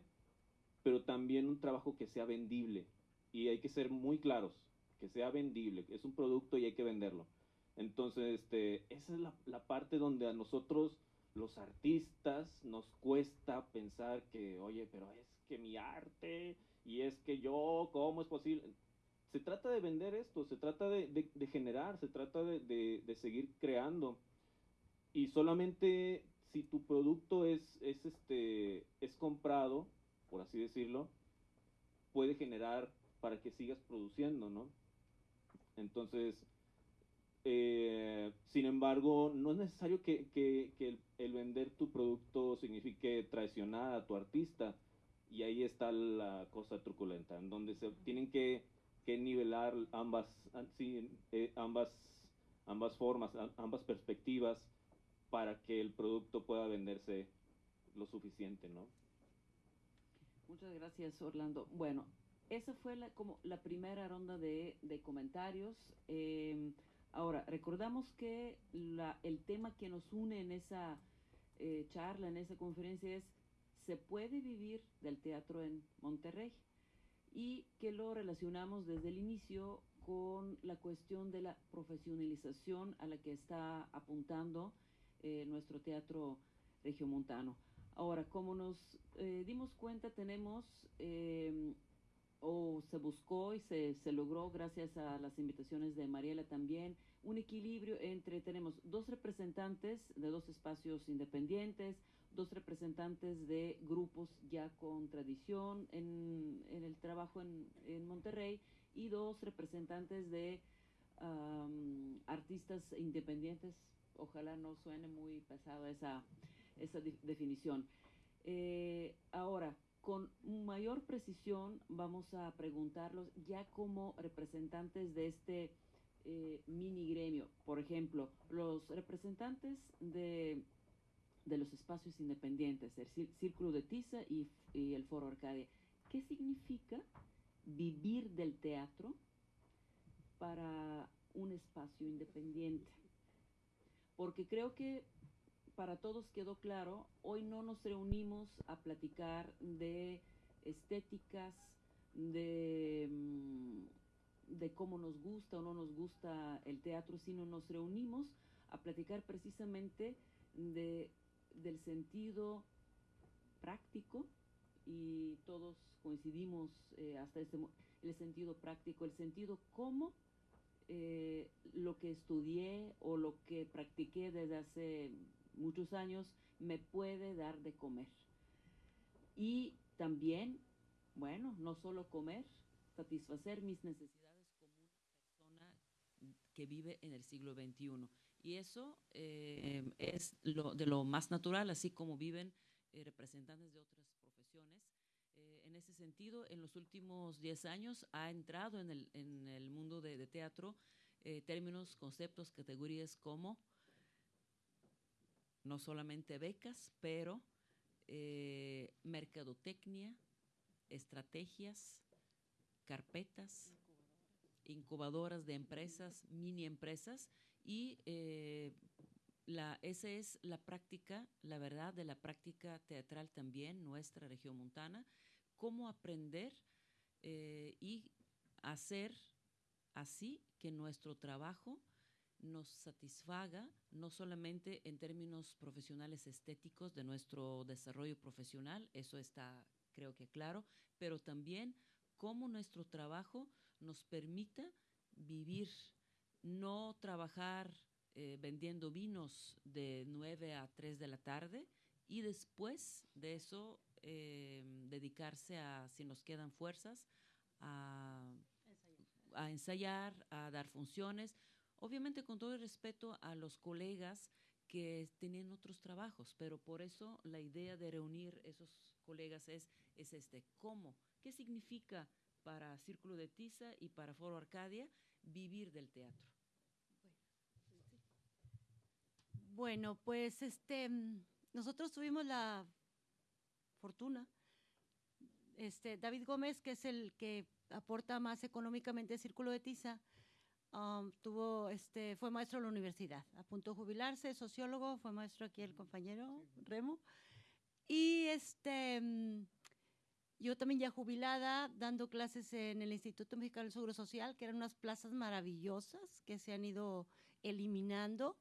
pero también un trabajo que sea vendible. Y hay que ser muy claros, que sea vendible, es un producto y hay que venderlo. Entonces, este, esa es la, la parte donde a nosotros, los artistas, nos cuesta pensar que, oye, pero es que mi arte, y es que yo, ¿cómo es posible? Se trata de vender esto, se trata de, de, generar, se trata de, de seguir creando y solamente si tu producto es, es, este, es comprado, por así decirlo, puede generar para que sigas produciendo, ¿no? Entonces, eh, sin embargo, no es necesario que, que, que el, vender tu producto signifique traicionar a tu artista. Y ahí está la cosa truculenta, en donde se tienen que, nivelar ambas, sí, eh, ambas, ambas formas, ambas perspectivas para que el producto pueda venderse lo suficiente, ¿no? Muchas gracias, Orlando. Bueno, esa fue la, como la primera ronda de, de comentarios. Eh, ahora, recordamos que la, el tema que nos une en esa eh, charla, en esa conferencia es ¿se puede vivir del teatro en Monterrey? Y que lo relacionamos desde el inicio con la cuestión de la profesionalización a la que está apuntando eh, nuestro teatro regiomontano. Ahora, como nos eh, dimos cuenta, tenemos, eh, o se buscó y se, se, logró gracias a las invitaciones de Mariela también, un equilibrio entre, tenemos dos representantes de dos espacios independientes, dos representantes de grupos ya con tradición en, en el trabajo en, en, Monterrey y dos representantes de um, artistas independientes ojalá no suene muy pesado esa, esa definición. Eh, ahora, con mayor precisión vamos a preguntarlos ya como representantes de este eh, mini gremio. Por ejemplo, los representantes de, de los espacios independientes, el Círculo de Tiza y, el Foro Arcadia. ¿Qué significa vivir del teatro para un espacio independiente. Porque creo que para todos quedó claro, hoy no nos reunimos a platicar de estéticas, de, mm, de cómo nos gusta o no nos gusta el teatro, sino nos reunimos a platicar precisamente de, del sentido práctico y todos coincidimos eh, hasta este el sentido práctico, el sentido cómo eh, lo que estudié o lo que practiqué desde hace muchos años me puede dar de comer. Y también, bueno, no solo comer, satisfacer mis necesidades como una persona que vive en el siglo XXI. Y eso eh, es lo, de lo más natural, así como viven eh, representantes de otras profesiones. Eh, en ese sentido, en los últimos 10 años ha entrado en el, en el mundo de, de teatro términos, conceptos, categorías como no solamente becas, pero mercadotecnia, estrategias, carpetas, incubadoras de empresas, mini empresas, y eh, la, esa es la práctica, la verdad, de la práctica teatral también, nuestra región montana, cómo aprender eh, y hacer así que nuestro trabajo nos satisfaga, no solamente en términos profesionales estéticos de nuestro desarrollo profesional, eso está creo que claro, pero también cómo nuestro trabajo nos permita vivir, no trabajar eh, vendiendo vinos de 9 a 3 de la tarde y después de eso eh, dedicarse a, si nos quedan fuerzas, a, a ensayar, a dar funciones, Obviamente con todo el respeto a los colegas que tenían otros trabajos, pero por eso la idea de reunir esos colegas es, es este, ¿cómo? ¿Qué significa para Círculo de Tiza y para Foro Arcadia vivir del teatro? Bueno, pues este, nosotros tuvimos la fortuna, este, David Gómez, que es el que aporta más económicamente el Círculo de Tiza, Um, tuvo, este, fue maestro en la universidad, a punto de jubilarse, sociólogo, fue maestro aquí el compañero Remo. Y este, yo también ya jubilada, dando clases en el Instituto Mexicano del Seguro Social, que eran unas plazas maravillosas que se han ido eliminando,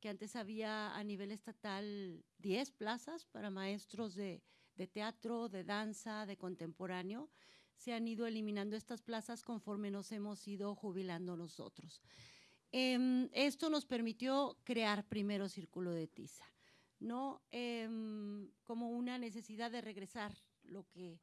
que antes había a nivel estatal 10 plazas para maestros de, de teatro, de danza, de contemporáneo se han ido eliminando estas plazas conforme nos hemos ido jubilando nosotros. Em, esto nos permitió crear primero Círculo de Tiza, ¿no? Em, como una necesidad de regresar lo que,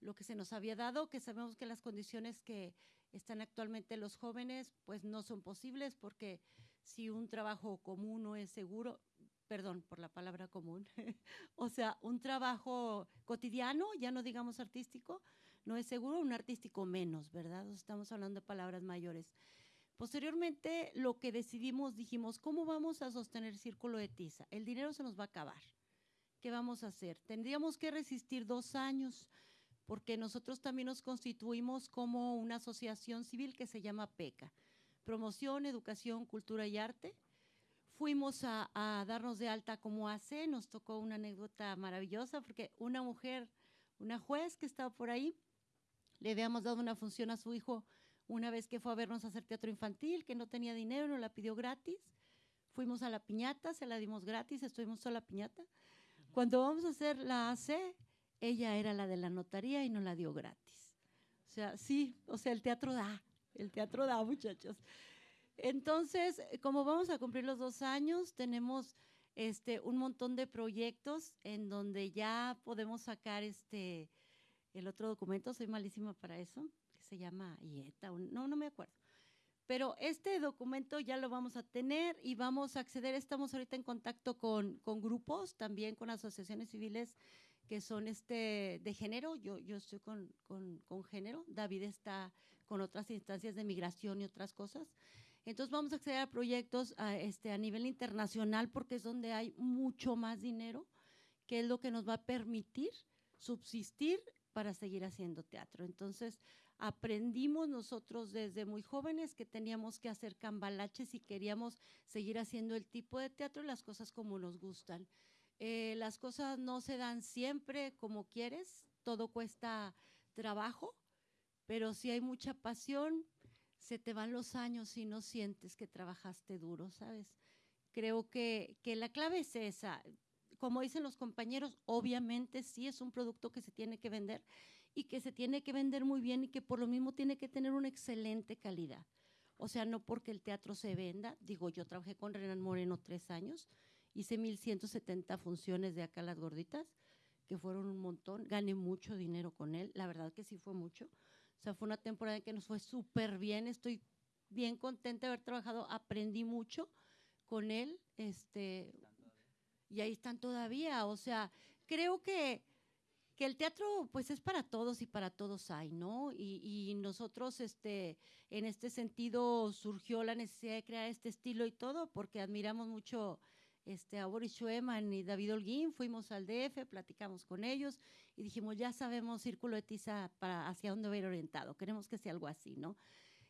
lo que se nos había dado, que sabemos que las condiciones que están actualmente los jóvenes, pues no son posibles porque si un trabajo común no es seguro, perdón por la palabra común, o sea, un trabajo cotidiano, ya no digamos artístico, no es seguro, un artístico menos, ¿verdad? Estamos hablando de palabras mayores. Posteriormente, lo que decidimos, dijimos, ¿cómo vamos a sostener Círculo de Tiza? El dinero se nos va a acabar. ¿Qué vamos a hacer? Tendríamos que resistir dos años, porque nosotros también nos constituimos como una asociación civil que se llama PECA, Promoción, Educación, Cultura y Arte. Fuimos a, a darnos de alta como hace, nos tocó una anécdota maravillosa, porque una mujer, una juez que estaba por ahí, le habíamos dado una función a su hijo una vez que fue a vernos a hacer teatro infantil, que no tenía dinero, nos la pidió gratis. Fuimos a la piñata, se la dimos gratis, estuvimos toda la piñata. Cuando vamos a hacer la AC, ella era la de la notaría y nos la dio gratis. O sea, sí, o sea, el teatro da, el teatro da, muchachos. Entonces, como vamos a cumplir los dos años, tenemos este, un montón de proyectos en donde ya podemos sacar este, el otro documento, soy malísima para eso, que se llama IETA, no, no me acuerdo. Pero este documento ya lo vamos a tener y vamos a acceder, estamos ahorita en contacto con, con grupos, también con asociaciones civiles que son este de género, yo, yo estoy con, con, con género, David está con otras instancias de migración y otras cosas. Entonces vamos a acceder a proyectos a, este, a nivel internacional porque es donde hay mucho más dinero, que es lo que nos va a permitir subsistir para seguir haciendo teatro. Entonces, aprendimos nosotros desde muy jóvenes que teníamos que hacer cambalaches y queríamos seguir haciendo el tipo de teatro y las cosas como nos gustan. Eh, las cosas no se dan siempre como quieres, todo cuesta trabajo, pero si hay mucha pasión, se te van los años y no sientes que trabajaste duro, ¿sabes? Creo que, que la clave es esa. Como dicen los compañeros, obviamente sí es un producto que se tiene que vender y que se tiene que vender muy bien y que por lo mismo tiene que tener una excelente calidad. O sea, no porque el teatro se venda, digo, yo trabajé con Renan Moreno tres años, hice 1170 funciones de acá las gorditas, que fueron un montón, gané mucho dinero con él, la verdad que sí fue mucho. O sea, fue una temporada en que nos fue súper bien, estoy bien contenta de haber trabajado, aprendí mucho con él, este, y ahí están todavía, o sea, creo que que el teatro pues es para todos y para todos hay, ¿no? Y, nosotros este, en este sentido surgió la necesidad de crear este estilo y todo porque admiramos mucho este, a Boris Schuemann y David Holguín, fuimos al DF, platicamos con ellos y dijimos, ya sabemos Círculo de Tiza para hacia dónde va a ir orientado, queremos que sea algo así, ¿no?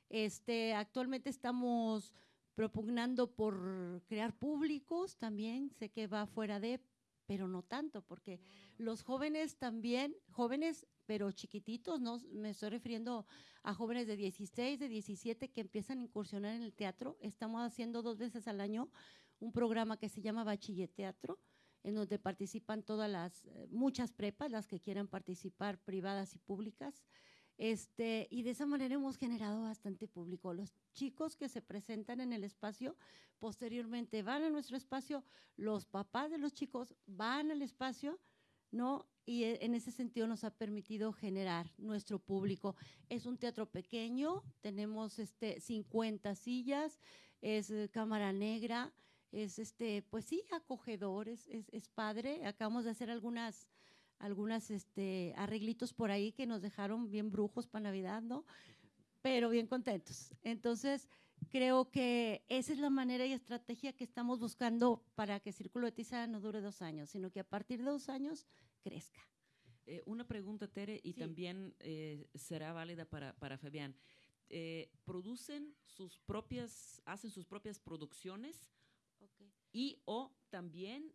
Este, actualmente estamos propugnando por crear públicos también, sé que va fuera de, pero no tanto, porque los jóvenes también, jóvenes pero chiquititos, no me estoy refiriendo a jóvenes de 16, de 17 que empiezan a incursionar en el teatro. Estamos haciendo dos veces al año un programa que se llama Bachiller Teatro, en donde participan todas las, eh, muchas prepas, las que quieran participar, privadas y públicas. Este, y de esa manera hemos generado bastante público. Los chicos que se presentan en el espacio posteriormente van a nuestro espacio, los papás de los chicos van al espacio, ¿no? Y e, en ese sentido nos ha permitido generar nuestro público. Es un teatro pequeño, tenemos este 50 sillas, es eh, cámara negra, es este, pues sí, acogedor, es, es padre. Acabamos de hacer algunas algunas este, arreglitos por ahí que nos dejaron bien brujos para Navidad, ¿no? Pero bien contentos. Entonces, creo que esa es la manera y estrategia que estamos buscando para que Círculo de Tiza no dure dos años, sino que a partir de dos años crezca. Eh, una pregunta, Tere, y también eh, será válida para, para Fabián. Eh, ¿Producen sus propias, hacen sus propias producciones? Y o también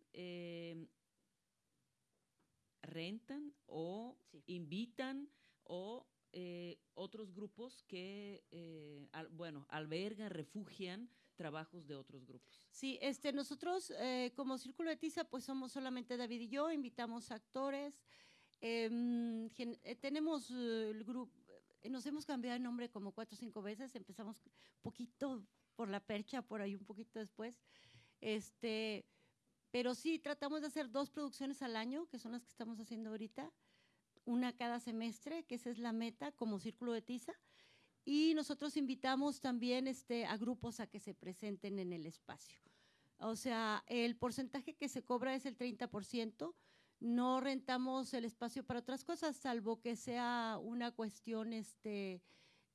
rentan o invitan o eh, otros grupos que, eh, bueno, albergan, refugian trabajos de otros grupos. Sí, este, nosotros eh, como Círculo de Tiza, pues somos solamente David y yo, invitamos actores, em, tenemos el grupo, nos hemos cambiado de nombre como cuatro o cinco veces, empezamos poquito por la percha, por ahí un poquito después, este, pero sí, tratamos de hacer dos producciones al año, que son las que estamos haciendo ahorita, una cada semestre, que esa es la meta como Círculo de Tiza. Y nosotros invitamos también este, a grupos a que se presenten en el espacio. O sea, el porcentaje que se cobra es el 30%. No rentamos el espacio para otras cosas, salvo que sea una cuestión este,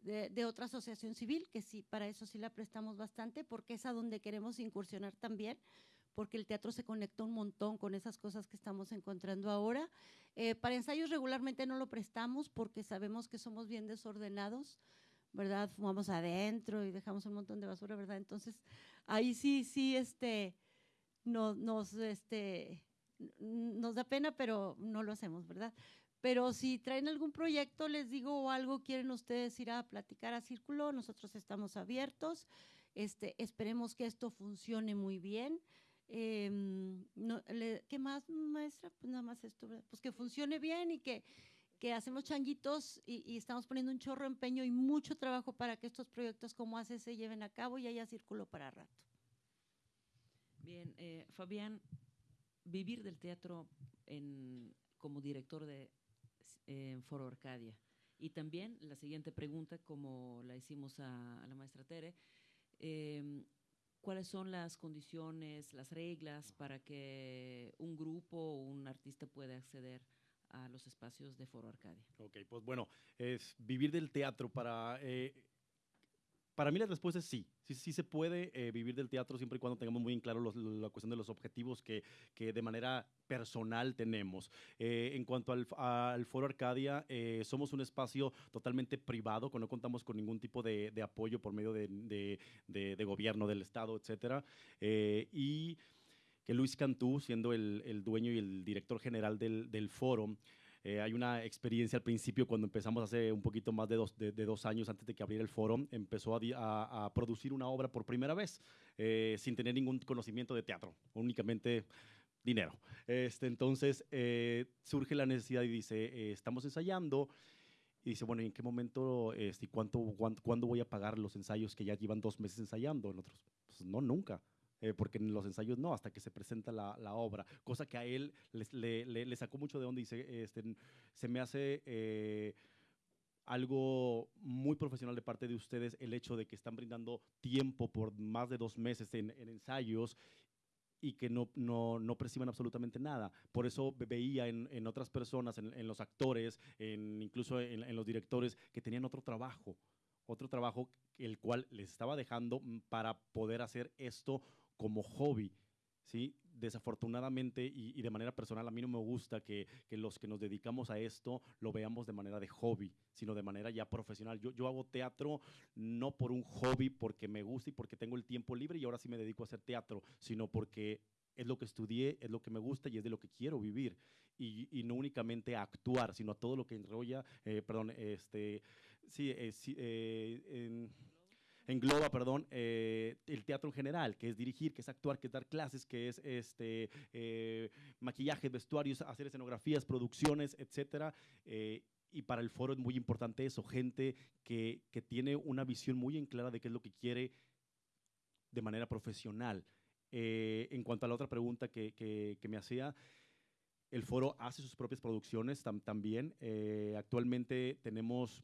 de, otra asociación civil, que sí, para eso sí la prestamos bastante, porque es a donde queremos incursionar también porque el teatro se conecta un montón con esas cosas que estamos encontrando ahora. Eh, para ensayos regularmente no lo prestamos porque sabemos que somos bien desordenados, ¿verdad? Fumamos adentro y dejamos un montón de basura, ¿verdad? Entonces, ahí sí, sí, este, no, nos, este, nos da pena, pero no lo hacemos, ¿verdad? Pero si traen algún proyecto, les digo o algo, quieren ustedes ir a platicar a Círculo, nosotros estamos abiertos. Este, esperemos que esto funcione muy bien. Em, ¿Qué más, maestra? Pues nada más esto, pues que funcione bien y que, que hacemos changuitos y, estamos poniendo un chorro empeño y mucho trabajo para que estos proyectos como hace se lleven a cabo y haya círculo para rato. Bien, eh, Fabián, vivir del teatro en, como director de Foro Arcadia. Y también la siguiente pregunta, como la hicimos a, la maestra Tere, eh, cuáles son las condiciones, las reglas para que un grupo o un artista pueda acceder a los espacios de Foro Arcadia. Ok, pues bueno, es vivir del teatro para... Eh, para mí la respuesta es sí. Sí, sí se puede eh, vivir del teatro siempre y cuando tengamos muy en claro los, la cuestión de los objetivos que, que de manera personal tenemos. Eh, en cuanto al, al Foro Arcadia, eh, somos un espacio totalmente privado, no contamos con ningún tipo de, de apoyo por medio de, de, de, gobierno, del Estado, etcétera. y que Luis Cantú, siendo el, el, dueño y el director general del, del foro, eh, hay una experiencia al principio cuando empezamos hace un poquito más de dos, de, de dos años antes de que abriera el foro, empezó a, a, a producir una obra por primera vez eh, sin tener ningún conocimiento de teatro, únicamente dinero. Este, entonces eh, surge la necesidad y dice, eh, estamos ensayando. Y dice, bueno, ¿en qué momento este, cuánto, cuánto, cuándo voy a pagar los ensayos que ya llevan dos meses ensayando? Nosotros, pues no, nunca. Eh, porque en los ensayos no, hasta que se presenta la, la obra, cosa que a él les, le, le, le, sacó mucho de donde dice, este, se me hace eh, algo muy profesional de parte de ustedes el hecho de que están brindando tiempo por más de dos meses en, en ensayos y que no, no, no, perciban absolutamente nada. Por eso veía en, en otras personas, en, en, los actores, en, incluso en los directores, que tenían otro trabajo, otro trabajo el cual les estaba dejando para poder hacer esto como hobby. ¿sí? Desafortunadamente y, y, de manera personal, a mí no me gusta que, que, los que nos dedicamos a esto lo veamos de manera de hobby, sino de manera ya profesional. Yo, yo hago teatro no por un hobby, porque me gusta y porque tengo el tiempo libre y ahora sí me dedico a hacer teatro, sino porque es lo que estudié, es lo que me gusta y es de lo que quiero vivir. Y, y no únicamente a actuar, sino a todo lo que enrolla, eh, perdón, este, sí, eh, sí eh, en, engloba, perdón, eh, el teatro en general, que es dirigir, que es actuar, que es dar clases, que es este, eh, maquillaje, vestuarios, hacer escenografías, producciones, etcétera. Eh, y para el foro es muy importante eso, gente que, que, tiene una visión muy en clara de qué es lo que quiere de manera profesional. Eh, en cuanto a la otra pregunta que, que, me hacía, el foro hace sus propias producciones tam también. Actualmente tenemos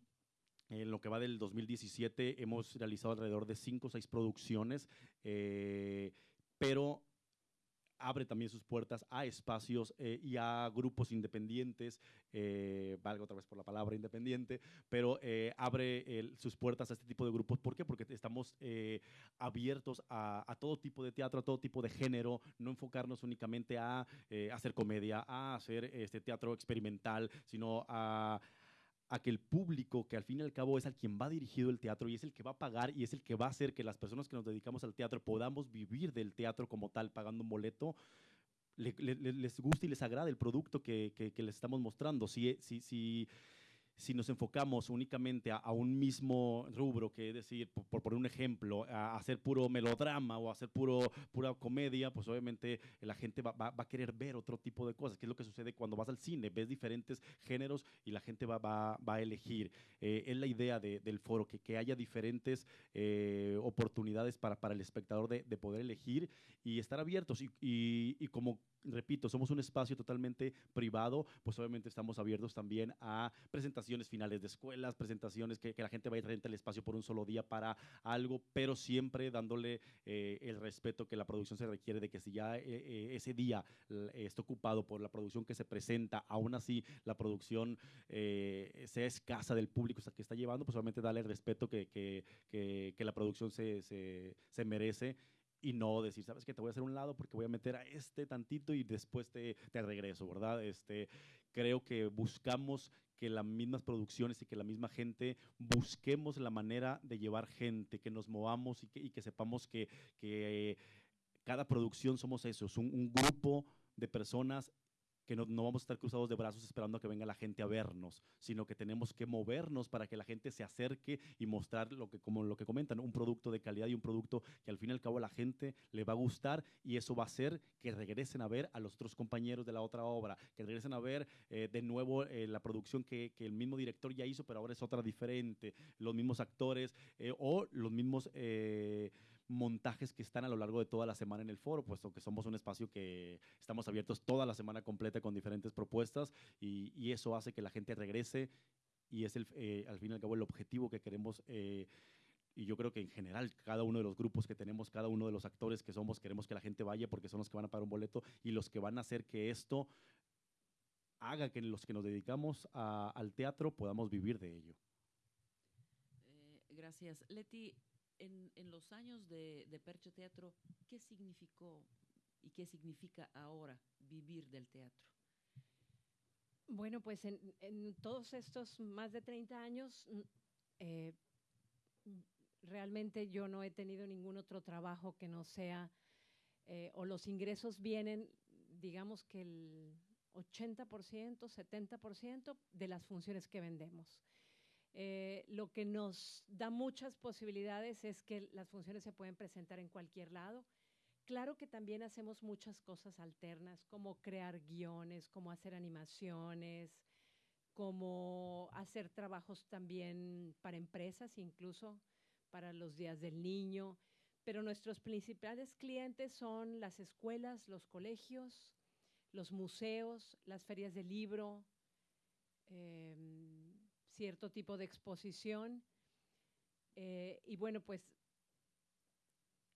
en lo que va del 2017 hemos realizado alrededor de 5 o 6 producciones, eh, pero abre también sus puertas a espacios eh, y a grupos independientes, eh, valga otra vez por la palabra independiente, pero eh, abre sus puertas a este tipo de grupos. ¿Por qué? Porque estamos abiertos a, a, todo tipo de teatro, a todo tipo de género, no enfocarnos únicamente a hacer comedia, a hacer este teatro experimental, sino a a que el público, que al fin y al cabo es al quien va dirigido el teatro y es el que va a pagar y es el que va a hacer que las personas que nos dedicamos al teatro podamos vivir del teatro como tal, pagando un boleto, le, le, les guste y les agrade el producto que, que, que les estamos mostrando. Si, si, si, si nos enfocamos únicamente a, un mismo rubro, que es decir, por, poner un ejemplo, a, hacer puro melodrama o a hacer puro, pura comedia, pues obviamente la gente va, va, va, a querer ver otro tipo de cosas, que es lo que sucede cuando vas al cine, ves diferentes géneros y la gente va, va, va a elegir. Eh, es la idea de, del foro, que, que haya diferentes eh, oportunidades para, para el espectador de, de, poder elegir y estar abiertos. Y, y como repito, somos un espacio totalmente privado, pues obviamente estamos abiertos también a presentaciones finales de escuelas, presentaciones que, la gente vaya a el espacio por un solo día para algo, pero siempre dándole eh, el respeto que la producción se requiere de que si ya eh, eh ese día está ocupado por la producción que se presenta, aún así la producción sea escasa del público que está llevando, pues obviamente darle el respeto que, que, que, la producción se, se merece y no decir, sabes que te voy a hacer un lado porque voy a meter a este tantito y después te, te regreso, ¿verdad? Este, creo que buscamos que las mismas producciones y que la misma gente busquemos la manera de llevar gente, que nos movamos y que, y que sepamos que, que eh, cada producción somos esos, un, un grupo de personas que no, no, vamos a estar cruzados de brazos esperando a que venga la gente a vernos, sino que tenemos que movernos para que la gente se acerque y mostrar lo que, como lo que comentan, un producto de calidad y un producto que al fin y al cabo a la gente le va a gustar y eso va a hacer que regresen a ver a los otros compañeros de la otra obra, que regresen a ver eh, de nuevo eh, la producción que, que, el mismo director ya hizo, pero ahora es otra diferente, los mismos actores eh, o los mismos montajes que están a lo largo de toda la semana en el foro, puesto que somos un espacio que estamos abiertos toda la semana completa con diferentes propuestas y, eso hace que la gente regrese y es el, eh, al fin y al cabo el objetivo que queremos. Eh, y yo creo que en general cada uno de los grupos que tenemos, cada uno de los actores que somos, queremos que la gente vaya porque son los que van a pagar un boleto y los que van a hacer que esto haga que los que nos dedicamos al teatro podamos vivir de ello. Eh, gracias. Leti, en, los años de, Percha Teatro, ¿qué significó y qué significa ahora vivir del teatro? Bueno, pues en, en todos estos más de 30 años, eh, realmente yo no he tenido ningún otro trabajo que no sea, eh, o los ingresos vienen, digamos que el 80%, 70% de las funciones que vendemos. Eh, lo que nos da muchas posibilidades es que las funciones se pueden presentar en cualquier lado. Claro que también hacemos muchas cosas alternas, como crear guiones, como hacer animaciones, como hacer trabajos también para empresas, incluso para los días del niño. Pero nuestros principales clientes son las escuelas, los colegios, los museos, las ferias de libro, eh, cierto tipo de exposición. Eh, y bueno, pues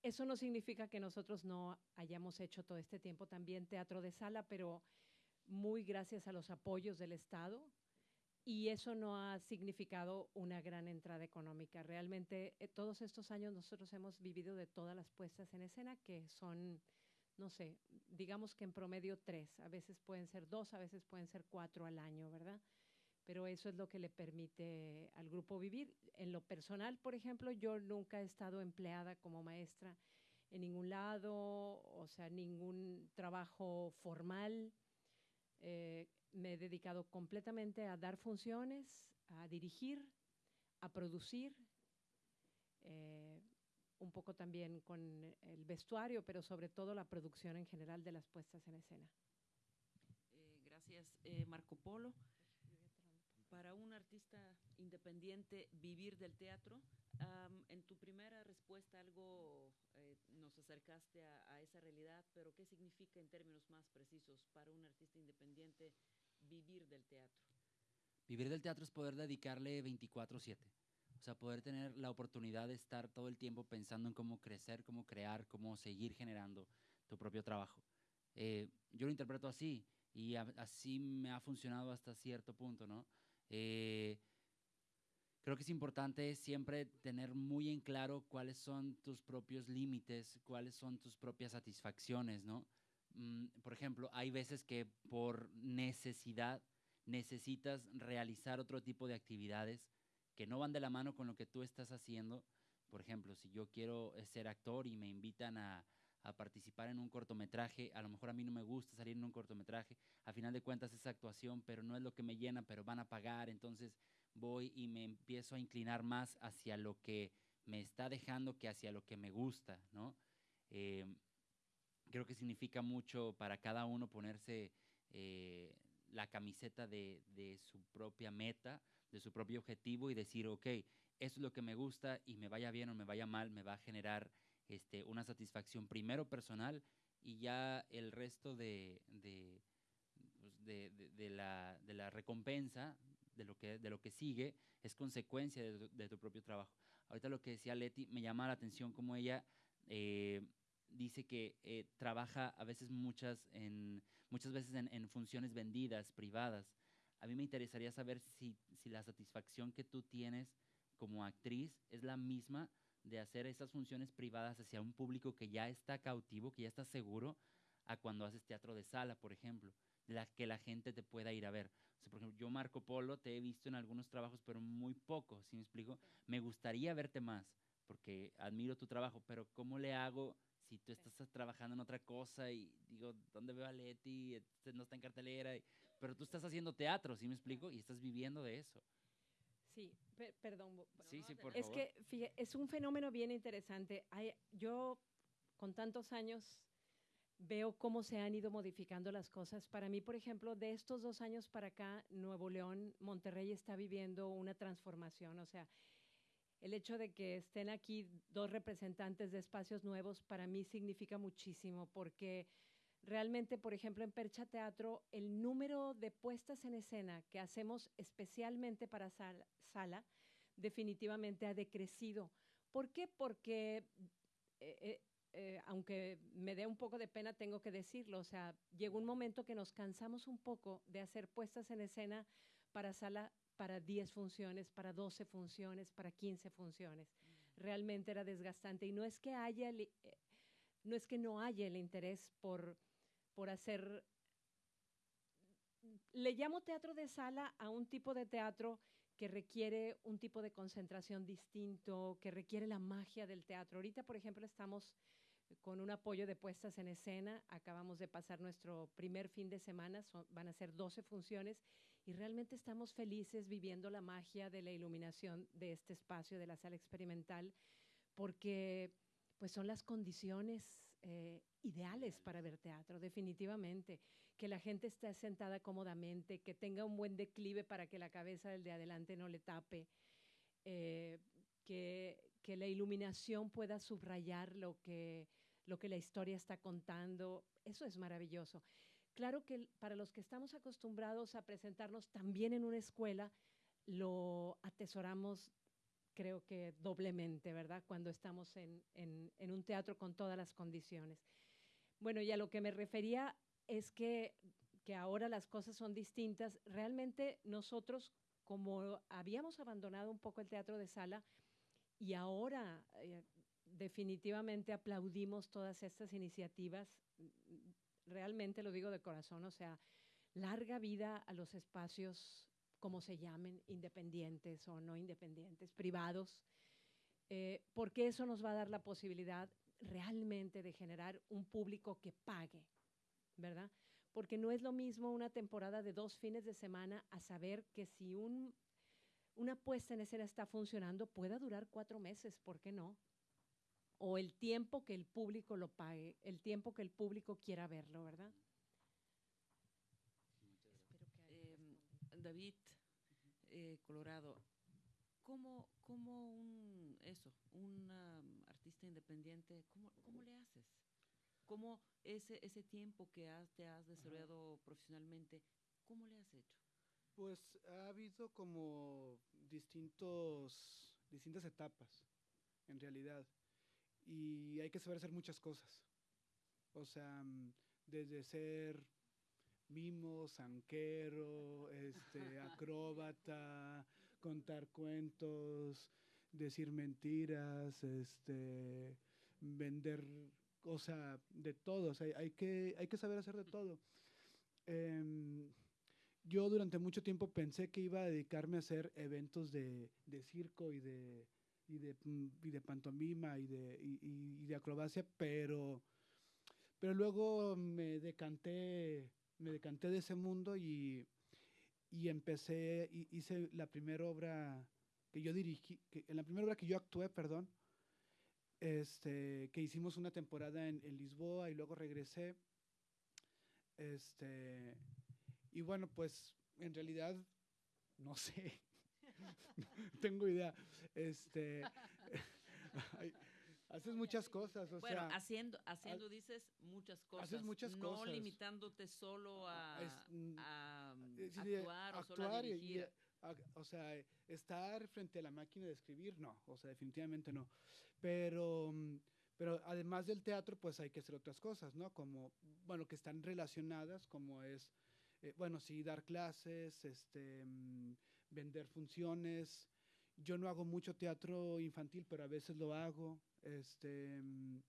eso no significa que nosotros no hayamos hecho todo este tiempo también teatro de sala, pero muy gracias a los apoyos del Estado. Y eso no ha significado una gran entrada económica. Realmente eh, todos estos años nosotros hemos vivido de todas las puestas en escena, que son, no sé, digamos que en promedio tres, a veces pueden ser dos, a veces pueden ser cuatro al año, ¿verdad? Pero eso es lo que le permite al grupo vivir. En lo personal, por ejemplo, yo nunca he estado empleada como maestra en ningún lado, o sea, ningún trabajo formal. Eh, me he dedicado completamente a dar funciones, a dirigir, a producir, eh, un poco también con el vestuario, pero sobre todo la producción en general de las puestas en escena. Eh, gracias, Marco Polo. Para un artista independiente, vivir del teatro, um, en tu primera respuesta algo eh, nos acercaste a, a, esa realidad, pero ¿qué significa en términos más precisos para un artista independiente vivir del teatro? Vivir del teatro es poder dedicarle 24/7. O sea, poder tener la oportunidad de estar todo el tiempo pensando en cómo crecer, cómo crear, cómo seguir generando tu propio trabajo. Eh, yo lo interpreto así y a, así me ha funcionado hasta cierto punto, ¿no? Eh, creo que es importante siempre tener muy en claro cuáles son tus propios límites, cuáles son tus propias satisfacciones, ¿no? Mm, por ejemplo, hay veces que por necesidad necesitas realizar otro tipo de actividades que no van de la mano con lo que tú estás haciendo. Por ejemplo, si yo quiero eh, ser actor y me invitan a, a participar en un cortometraje, a lo mejor a mí no me gusta salir en un cortometraje, a final de cuentas es actuación, pero no es lo que me llena, pero van a pagar, entonces voy y me empiezo a inclinar más hacia lo que me está dejando que hacia lo que me gusta, ¿no? Eh, creo que significa mucho para cada uno ponerse eh, la camiseta de, de, su propia meta, de su propio objetivo y decir, ok, eso es lo que me gusta y me vaya bien o me vaya mal, me va a generar este, una satisfacción primero personal y ya el resto de, de, pues de, de la, la, recompensa, de lo, que, de lo que sigue, es consecuencia de, tu propio trabajo. Ahorita lo que decía Leti me llama la atención como ella... Eh, dice que eh, trabaja a veces muchas, en, muchas veces en, en, funciones vendidas, privadas. A mí me interesaría saber si, si, la satisfacción que tú tienes como actriz es la misma de hacer esas funciones privadas hacia un público que ya está cautivo, que ya está seguro, a cuando haces teatro de sala, por ejemplo, la que la gente te pueda ir a ver. O sea, por ejemplo, yo Marco Polo te he visto en algunos trabajos, pero muy poco, ¿sí me explico? Me gustaría verte más, porque admiro tu trabajo, pero ¿cómo le hago si tú estás trabajando en otra cosa y digo, ¿dónde veo a Leti? Este, no está en cartelera, pero tú estás haciendo teatro, ¿sí me explico? Y estás viviendo de eso. Sí, per perdón. Sí, sí, por es favor. que fíjate, es un fenómeno bien interesante. Hay, yo, con tantos años, veo cómo se han ido modificando las cosas. Para mí, por ejemplo, de estos dos años para acá, Nuevo León, Monterrey está viviendo una transformación. O sea, el hecho de que estén aquí dos representantes de espacios nuevos para mí significa muchísimo porque realmente, por ejemplo, en Percha Teatro, el número de puestas en escena que hacemos especialmente para sala, sala definitivamente ha decrecido. ¿Por qué? Porque, eh, eh, eh, aunque me dé un poco de pena, tengo que decirlo, o sea, llegó un momento que nos cansamos un poco de hacer puestas en escena para sala para 10 funciones, para 12 funciones, para 15 funciones. realmente era desgastante. Y no es que haya, el- eh, no es que no haya el interés por, por hacer le llamo teatro de sala a un tipo de teatro que requiere un tipo de concentración distinto, que requiere la magia del teatro. Ahorita, por ejemplo, estamos con un apoyo de puestas en escena. Acabamos de pasar nuestro primer fin de semana, van a ser 12 funciones y realmente estamos felices viviendo la magia de la iluminación de este espacio, de la sala experimental, porque pues son las condiciones eh, ideales para ver teatro, definitivamente. Que la gente esté sentada cómodamente, que tenga un buen declive para que la cabeza del de adelante no le tape, eh, que, que la iluminación pueda subrayar lo que, lo que la historia está contando. Eso es maravilloso. Claro que para los que estamos acostumbrados a presentarnos también en una escuela, lo atesoramos creo que doblemente, ¿verdad? Cuando estamos en, en- en un teatro con todas las condiciones. Bueno, y a lo que me refería es que, que ahora las cosas son distintas. Realmente nosotros, como habíamos abandonado un poco el teatro de sala y ahora eh, definitivamente aplaudimos todas estas iniciativas, realmente lo digo de corazón, o sea, larga vida a los espacios, como se llamen, independientes o no independientes, privados, eh, porque eso nos va a dar la posibilidad realmente de generar un público que pague, ¿verdad? Porque no es lo mismo una temporada de dos fines de semana a saber que si un, una puesta en escena está funcionando, pueda durar cuatro meses, ¿por qué no? O el tiempo que el público lo pague, el tiempo que el público quiera verlo, ¿verdad? Em, David, eh, Colorado, ¿cómo, cómo un, eso, un um, artista independiente, cómo, cómo le haces? ¿Cómo ese, ese tiempo que has, te has desarrollado profesionalmente, cómo le has hecho? Pues ha habido como distintos, distintas etapas, en realidad. Y hay que saber hacer muchas cosas. O sea, mm, desde ser mimo, zanquero, este, acróbata, contar cuentos, decir mentiras, este, vender, o sea, de todo. O sea, hay que, hay que saber hacer de todo. Em, yo durante mucho tiempo pensé que iba a dedicarme a hacer eventos de, de circo y de, y de, y de pantomima y de, y- y de acrobacia, pero, pero luego me decanté, me decanté de ese mundo y, y empecé, hice la primera obra que yo dirigí, en la primera obra que yo actué, perdón, este, que hicimos una temporada en, en Lisboa y luego regresé. Este, y bueno, pues en realidad, no sé, tengo idea. Este, haces muchas cosas, o bueno, sea, haciendo, haciendo dices muchas cosas. haces muchas no cosas. limitándote solo a, es, mm, a, eh, actuar o solo a y- dirigir. a- o sea, estar frente a la máquina de escribir, no, o sea, definitivamente no. Pero, mm, pero además del teatro, pues hay que hacer otras cosas, ¿no? Como, bueno, que están relacionadas, como es, eh, bueno, sí, dar clases, este, mm, vender funciones. Yo no hago mucho teatro infantil, pero a veces lo hago. Este, mm,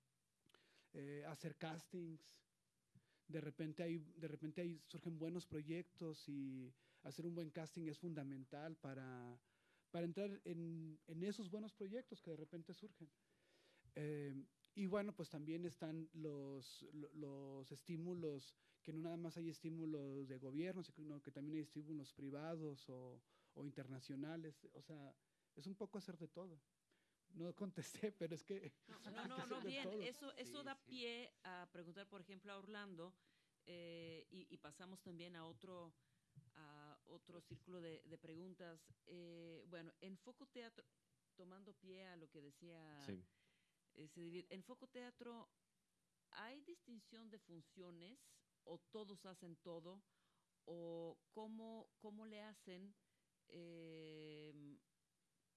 eh, hacer castings. De repente, hay, de repente ahí surgen buenos proyectos y hacer un buen casting es fundamental para, para entrar en, en esos buenos proyectos que de repente surgen. Eh, y bueno, pues también están los, lo- los estímulos, que no nada más hay estímulos de gobierno, sino que también hay estímulos privados o, o internacionales. O sea, es un poco hacer de todo. No contesté, pero es que... No, no, que no, bien, todo. eso, eso Sí, da sí. pie a preguntar, por ejemplo, a Orlando, eh, y, y pasamos también a otro, a otro círculo de, de preguntas. Eh, bueno, en Foco Teatro, tomando pie a lo que decía Sí. eh, en Foco Teatro, ¿hay distinción de funciones o todos hacen todo? ¿O cómo, cómo le hacen eh,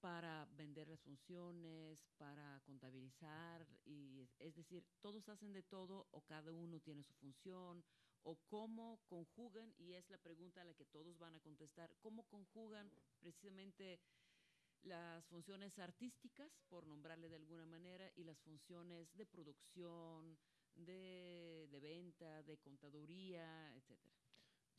para vender las funciones, para contabilizar? y es- decir, ¿todos hacen de todo o cada uno tiene su función? ¿O cómo conjugan? Y es la pregunta a la que todos van a contestar. ¿Cómo conjugan precisamente las funciones artísticas, por nombrarle de alguna manera, y las funciones de producción, de, de venta, de contaduría, etcétera.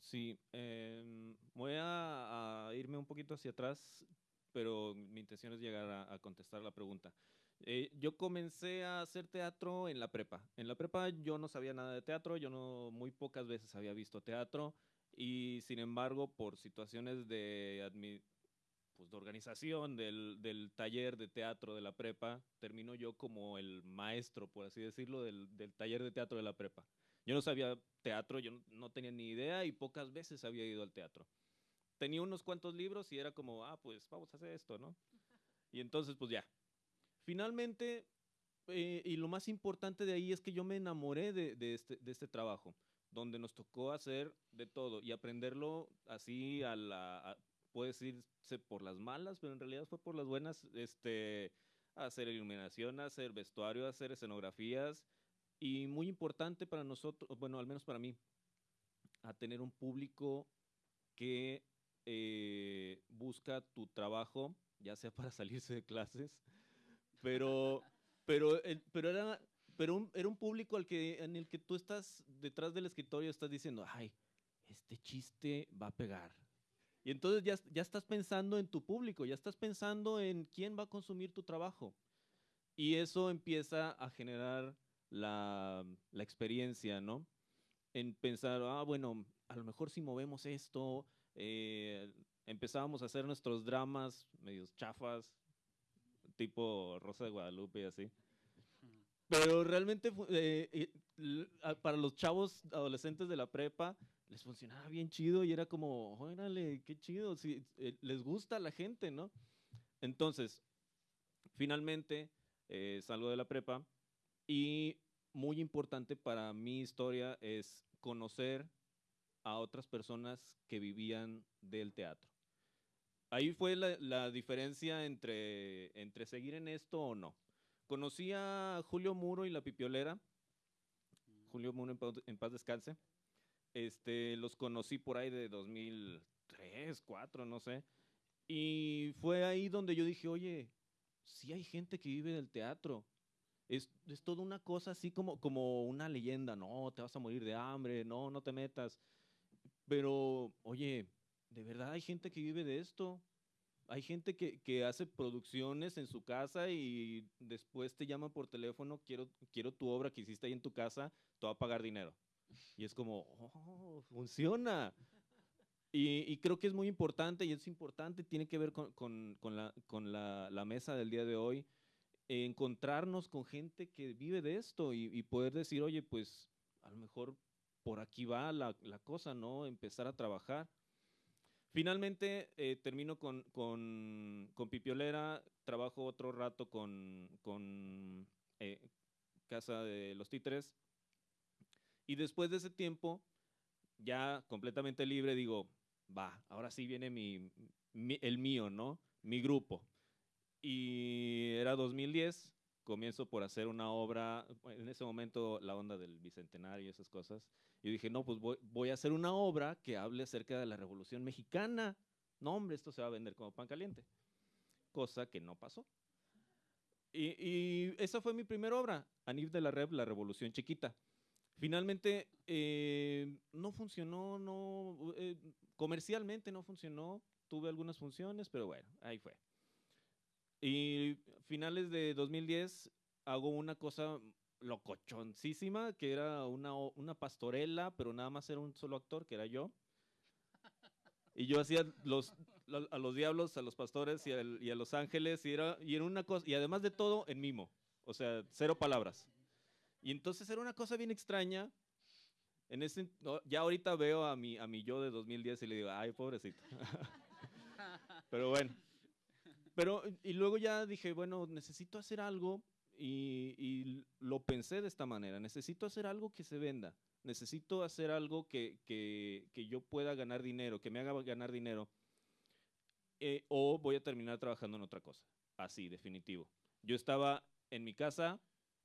Sí, em, voy a irme un poquito hacia atrás, pero mi intención es llegar a, a contestar la pregunta. Eh, yo comencé a hacer teatro en la prepa. En la prepa yo no sabía nada de teatro, yo no muy pocas veces había visto teatro y sin embargo por situaciones de, pues, de organización del, del taller de teatro de la prepa, termino yo como el maestro, por así decirlo, del, del taller de teatro de la prepa. Yo no sabía teatro, yo no, no tenía ni idea y pocas veces había ido al teatro. Tenía unos cuantos libros y era como, ah, pues vamos a hacer esto, ¿no? Y entonces, pues ya. Finalmente, eh, y lo más importante de ahí es que yo me enamoré de, de este, de este trabajo, donde nos tocó hacer de todo y aprenderlo así a la, a- puede decirse por las malas, pero en realidad fue por las buenas, este, hacer iluminación, hacer vestuario, hacer escenografías y muy importante para nosotros, bueno, al menos para mí, a tener un público que eh, busca tu trabajo, ya sea para salirse de clases, pero, pero, pero era, pero un- era un público al que, en el que tú estás detrás del escritorio, estás diciendo, ay, este chiste va a pegar. Y entonces ya, ya estás pensando en tu público, ya estás pensando en quién va a consumir tu trabajo. Y eso empieza a generar la, la experiencia, ¿no? En pensar, ah, bueno, a lo mejor si movemos esto, eh, empezábamos a hacer nuestros dramas medios chafas, tipo Rosa de Guadalupe y así. Pero realmente eh, para los chavos adolescentes de la prepa les funcionaba bien chido y era como, órale, qué chido, sí, eh, les gusta a la gente, ¿no? Entonces, finalmente eh, salgo de la prepa y muy importante para mi historia es conocer a otras personas que vivían del teatro. Ahí fue la, la diferencia entre, entre seguir en esto o no. Conocí a Julio Muro y la Pipiolera. Julio Muro en paz, en descanse. Este, los conocí por ahí de 2003, 2004, no sé. Y fue ahí donde yo dije, oye, sí hay gente que vive del teatro. Es, es toda una cosa así como, como una leyenda. No, te vas a morir de hambre, no, no te metas. Pero, oye, de verdad hay gente que vive de esto. Hay gente que, que hace producciones en su casa y después te llaman por teléfono, quiero, quiero tu obra que hiciste ahí en tu casa, te va a pagar dinero. Y es como, oh, funciona. Y, creo que es muy importante y es importante, tiene que ver con, con- con la, con la- la mesa del día de hoy, eh, encontrarnos con gente que vive de esto y, y poder decir, oye, pues a lo mejor por aquí va la, cosa, ¿no? Empezar a trabajar. Finalmente eh, termino con, Pipiolera, trabajo otro rato con, con eh, Casa de los Títeres. Y después de ese tiempo, ya completamente libre, digo, va, ahora sí viene mi, mi- el mío, ¿no? Mi grupo. Y era 2010, comienzo por hacer una obra, en ese momento la onda del Bicentenario y esas cosas. Y dije, no, pues voy, a hacer una obra que hable acerca de la Revolución Mexicana. No, hombre, esto se va a vender como pan caliente. Cosa que no pasó. Y, y esa fue mi primera obra, Anif de la Rev, La Revolución Chiquita. Finalmente, eh, no funcionó, no, eh, comercialmente no funcionó. Tuve algunas funciones, pero bueno, ahí fue. Y finales de 2010 hago una cosa locochoncísima, que era una, una pastorela, pero nada más era un solo actor, que era yo. Y yo hacía los, lo- a los diablos, a los pastores y, y a los ángeles, y era, y era una cosa, y además de todo, en mimo. O sea, cero palabras. Y entonces era una cosa bien extraña. En ese, ya ahorita veo a mi, a mi yo de 2010 y le digo, ay, pobrecito. Pero bueno. Pero, y luego ya dije, bueno, necesito hacer algo y, lo pensé de esta manera, necesito hacer algo que se venda, necesito hacer algo que, que, que yo pueda ganar dinero, que me haga ganar dinero, eh, o voy a terminar trabajando en otra cosa, así, definitivo. Yo estaba en mi casa,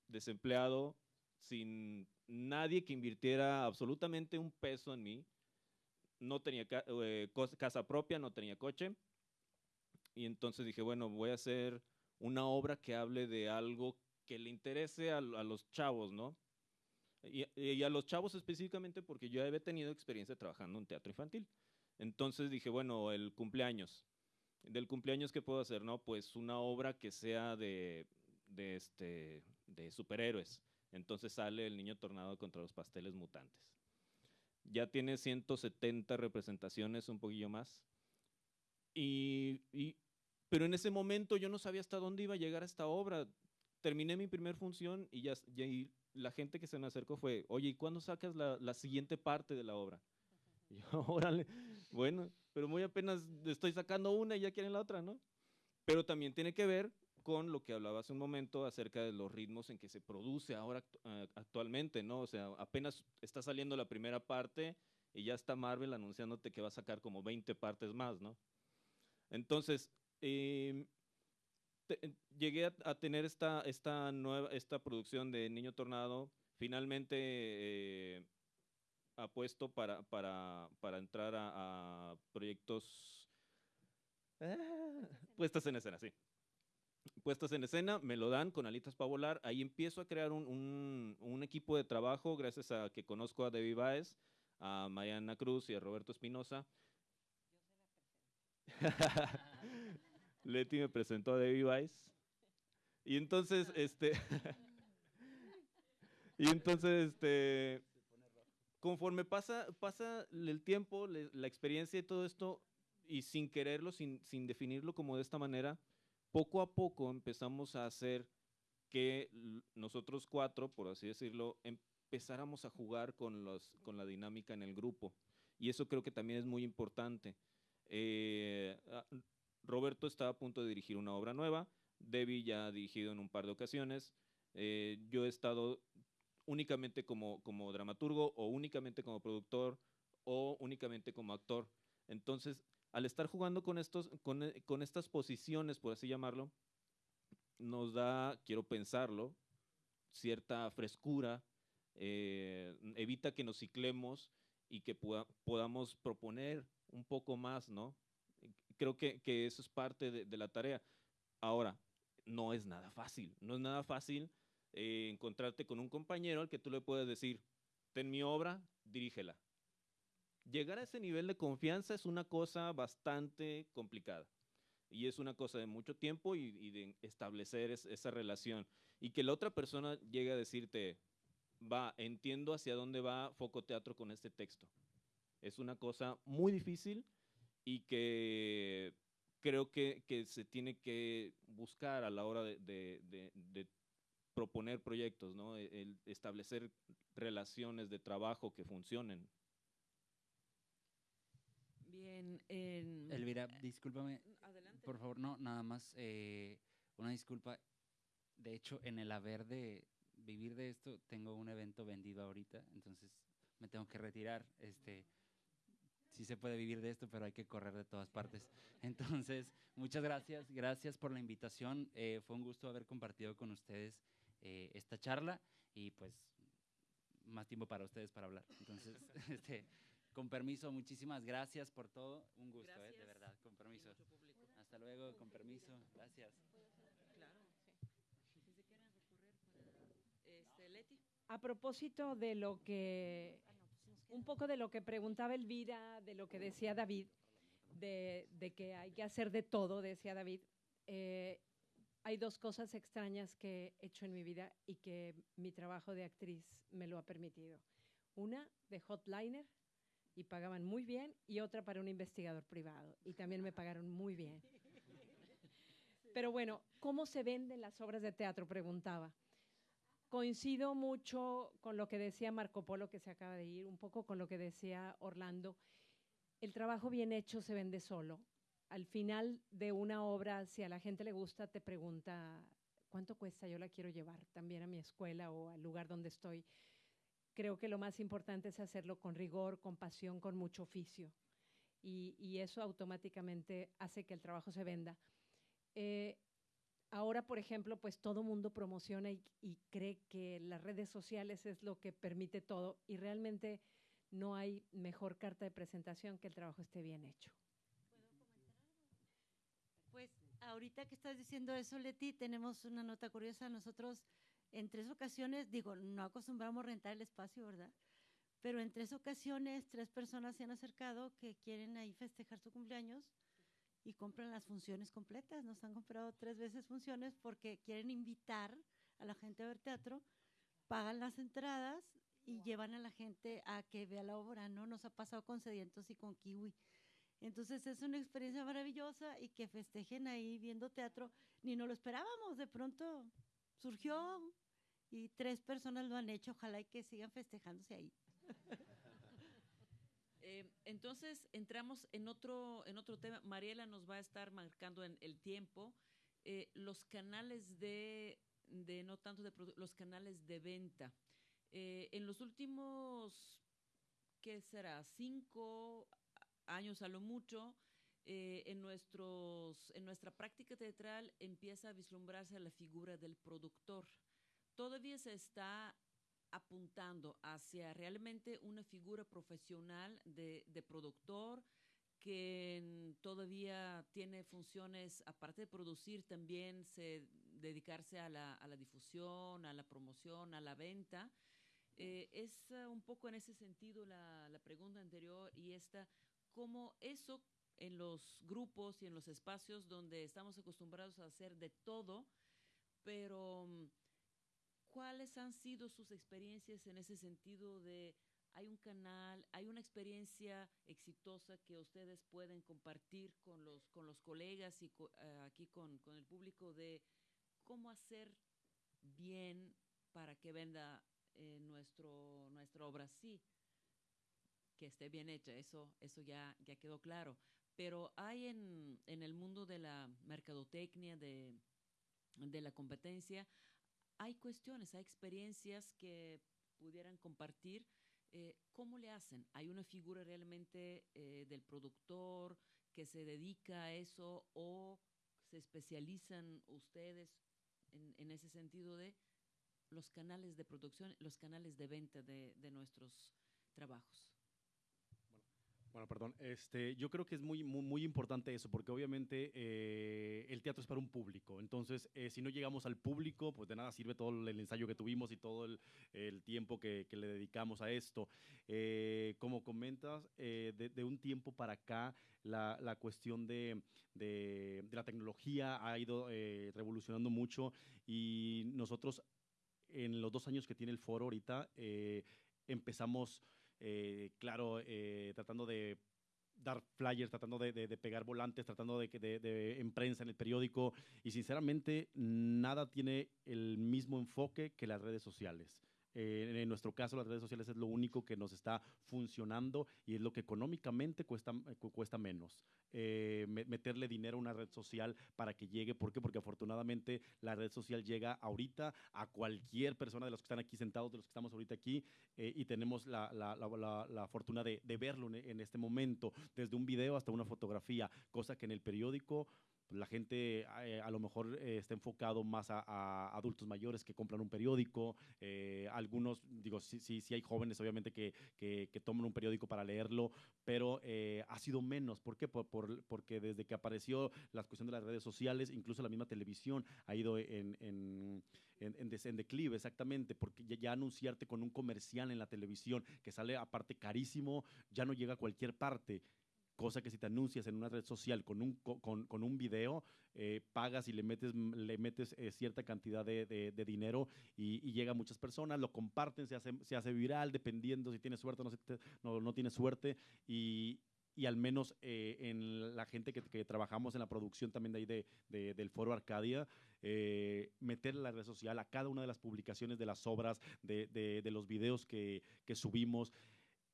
desempleado, sin nadie que invirtiera absolutamente un peso en mí, no tenía eh, casa propia, no tenía coche, y entonces dije, bueno, voy a hacer una obra que hable de algo que le interese a, a los chavos, ¿no? Y, y, a los chavos específicamente porque yo había tenido experiencia trabajando en teatro infantil. Entonces dije, bueno, el cumpleaños. Del cumpleaños, ¿qué puedo hacer? No, pues una obra que sea de, de, este, de superhéroes. Entonces sale el niño tornado contra los pasteles mutantes. Ya tiene 170 representaciones, un poquillo más. Y, y, pero en ese momento yo no sabía hasta dónde iba a llegar esta obra. Terminé mi primer función y ya, ya y la gente que se me acercó fue, oye, ¿y cuándo sacas la, la siguiente parte de la obra? Y yo, órale, bueno, pero muy apenas estoy sacando una y ya quieren la otra, ¿no? Pero también tiene que ver con lo que hablaba hace un momento acerca de los ritmos en que se produce ahora uh, actualmente, ¿no? O sea, apenas está saliendo la primera parte y ya está Marvel anunciándote que va a sacar como 20 partes más, ¿no? Entonces, eh, te, llegué a, a, tener esta, esta, nueva, esta producción de Niño Tornado, finalmente eh, apuesto para, para, para entrar a, a proyectos ah, puestas en escena, sí puestas en escena, me lo dan con alitas para volar, ahí empiezo a crear un, un, un, equipo de trabajo gracias a que conozco a Debbie Baez, a Mariana Cruz y a Roberto Espinosa. Leti me presentó a Debbie Baez. Y entonces, este, y entonces, este, conforme pasa, pasa el tiempo, la experiencia y todo esto, y sin quererlo, sin, sin definirlo como de esta manera, poco a poco empezamos a hacer que nosotros cuatro, por así decirlo, empezáramos a jugar con, los, con la dinámica en el grupo. Y eso creo que también es muy importante. Eh, Roberto está a punto de dirigir una obra nueva, Debbie ya ha dirigido en un par de ocasiones, eh, yo he estado únicamente como, como dramaturgo o únicamente como productor o únicamente como actor. Entonces, al estar jugando con, estos, con, con estas posiciones, por así llamarlo, nos da, quiero pensarlo, cierta frescura, eh, evita que nos ciclemos y que pueda, podamos proponer un poco más, ¿no? Creo que, que eso es parte de, de, la tarea. Ahora, no es nada fácil, no es nada fácil eh, encontrarte con un compañero al que tú le puedes decir, ten mi obra, dirígela llegar a ese nivel de confianza es una cosa bastante complicada. Y es una cosa de mucho tiempo y, y de establecer es, esa relación. Y que la otra persona llegue a decirte, va, entiendo hacia dónde va Foco Teatro con este texto. Es una cosa muy difícil y que creo que, que se tiene que buscar a la hora de, de, de, de proponer proyectos, ¿no? El establecer relaciones de trabajo que funcionen. Bien, en... Elvira, discúlpame. Adelante. Por favor, no, nada más eh, una disculpa. De hecho, en el haber de vivir de esto, tengo un evento vendido ahorita, entonces me tengo que retirar. Este, sí se puede vivir de esto, pero hay que correr de todas partes. Entonces, muchas gracias, gracias por la invitación. Eh, fue un gusto haber compartido con ustedes eh, esta charla y pues más tiempo para ustedes para hablar. Entonces, este, con permiso, muchísimas gracias por todo. Un gusto, eh, de verdad, con permiso. Hasta luego, con permiso. Gracias. Claro, sí. Si se quieren recurrir para este, Leti. A propósito de lo que un poco de lo que preguntaba Elvira, de lo que decía David, de, de que hay que hacer de todo, decía David. Eh, hay dos cosas extrañas que he hecho en mi vida y que mi trabajo de actriz me lo ha permitido. Una, de hotliner, y pagaban muy bien, y otra para un investigador privado, y también me pagaron muy bien. Pero bueno, ¿cómo se venden las obras de teatro? Preguntaba. Coincido mucho con lo que decía Marco Polo, que se acaba de ir, un poco con lo que decía Orlando. El trabajo bien hecho se vende solo. Al final de una obra, si a la gente le gusta, te pregunta, ¿cuánto cuesta? Yo la quiero llevar también a mi escuela o al lugar donde estoy creo que lo más importante es hacerlo con rigor, con pasión, con mucho oficio. Y, eso automáticamente hace que el trabajo se venda. Eh, ahora, por ejemplo, pues todo mundo promociona y, y, cree que las redes sociales es lo que permite todo y realmente no hay mejor carta de presentación que el trabajo esté bien hecho. Pues ahorita que estás diciendo eso, Leti, tenemos una nota curiosa. Nosotros en tres ocasiones, digo, no acostumbramos rentar el espacio, ¿verdad? Pero en tres ocasiones, tres personas se han acercado que quieren ahí festejar su cumpleaños y compran las funciones completas. Nos han comprado tres veces funciones porque quieren invitar a la gente a ver teatro, pagan las entradas y llevan a la gente a que vea la obra, ¿no? Nos ha pasado con Sedientos y con Kiwi. Entonces es una experiencia maravillosa y que festejen ahí viendo teatro, ni no lo esperábamos, de pronto surgió y tres personas lo han hecho, ojalá y que sigan festejándose ahí. Eh, entonces entramos en otro, en otro tema. Mariela nos va a estar marcando en el tiempo eh, los canales de, de, no tanto de los canales de venta. Eh, en los últimos, ¿qué será? Cinco años a lo mucho, en, nuestros, en nuestra práctica teatral empieza a vislumbrarse la figura del productor. Todavía se está apuntando hacia realmente una figura profesional de, productor que todavía tiene funciones, aparte de producir, también se dedicarse a la, difusión, a la promoción, a la venta. Eh, es uh, un poco en ese sentido la, la, pregunta anterior y esta, cómo eso en los grupos y en los espacios donde estamos acostumbrados a hacer de todo, pero mm, ¿Cuáles han sido sus experiencias en ese sentido de hay un canal, hay una experiencia exitosa que ustedes pueden compartir con los, con los colegas y eh, aquí con, con, el público de cómo hacer bien para que venda eh, nuestro, nuestra obra? Sí, que esté bien hecha, eso, eso ya, ya quedó claro. Pero hay en, en el mundo de la mercadotecnia, de, de la competencia, hay cuestiones, hay experiencias que pudieran compartir. Eh, ¿Cómo le hacen? ¿Hay una figura realmente eh, del productor que se dedica a eso o se especializan ustedes en, en, ese sentido de los canales de producción, los canales de venta de, de nuestros trabajos? Bueno, perdón. Este, yo creo que es muy, muy, importante eso, porque obviamente eh, el teatro es para un público. Entonces, eh, si no llegamos al público, pues de nada sirve todo el ensayo que tuvimos y todo el, tiempo que, le dedicamos a esto. Eh, como comentas, de, de, un tiempo para acá, la, la cuestión de, de, de, la tecnología ha ido revolucionando mucho y nosotros, en los dos años que tiene el foro ahorita, empezamos eh, claro, eh, tratando de dar flyers, tratando de, pegar volantes, tratando de, de, de, en prensa, en el periódico, y sinceramente nada tiene el mismo enfoque que las redes sociales. Eh, en nuestro caso, las redes sociales es lo único que nos está funcionando y es lo que económicamente cuesta, cuesta menos. Eh, meterle dinero a una red social para que llegue. ¿Por qué? Porque afortunadamente la red social llega ahorita a cualquier persona de los que están aquí sentados, de los que estamos ahorita aquí, eh, y tenemos la, la, la, fortuna de, de verlo en, en este momento, desde un video hasta una fotografía, cosa que en el periódico la gente eh, a lo mejor eh, está enfocado más a, adultos mayores que compran un periódico, eh, algunos, digo, sí, sí, sí, hay jóvenes obviamente que, que, que toman un periódico para leerlo, pero eh, ha sido menos. ¿Por qué? Por, por, porque desde que apareció la cuestión de las redes sociales, incluso la misma televisión ha ido en, en, en, en, en declive, exactamente, porque ya, anunciarte con un comercial en la televisión que sale aparte carísimo, ya no llega a cualquier parte cosa que si te anuncias en una red social con un, con, con un video, eh, pagas y le metes, le metes eh, cierta cantidad de, de, dinero y, llega a muchas personas, lo comparten, se hace, se hace viral, dependiendo si tienes suerte o no, no, no tienes suerte, y, y al menos eh, en la gente que, trabajamos en la producción también de ahí de del Foro Arcadia, eh, meter la red social a cada una de las publicaciones de las obras, de, de los videos que, que subimos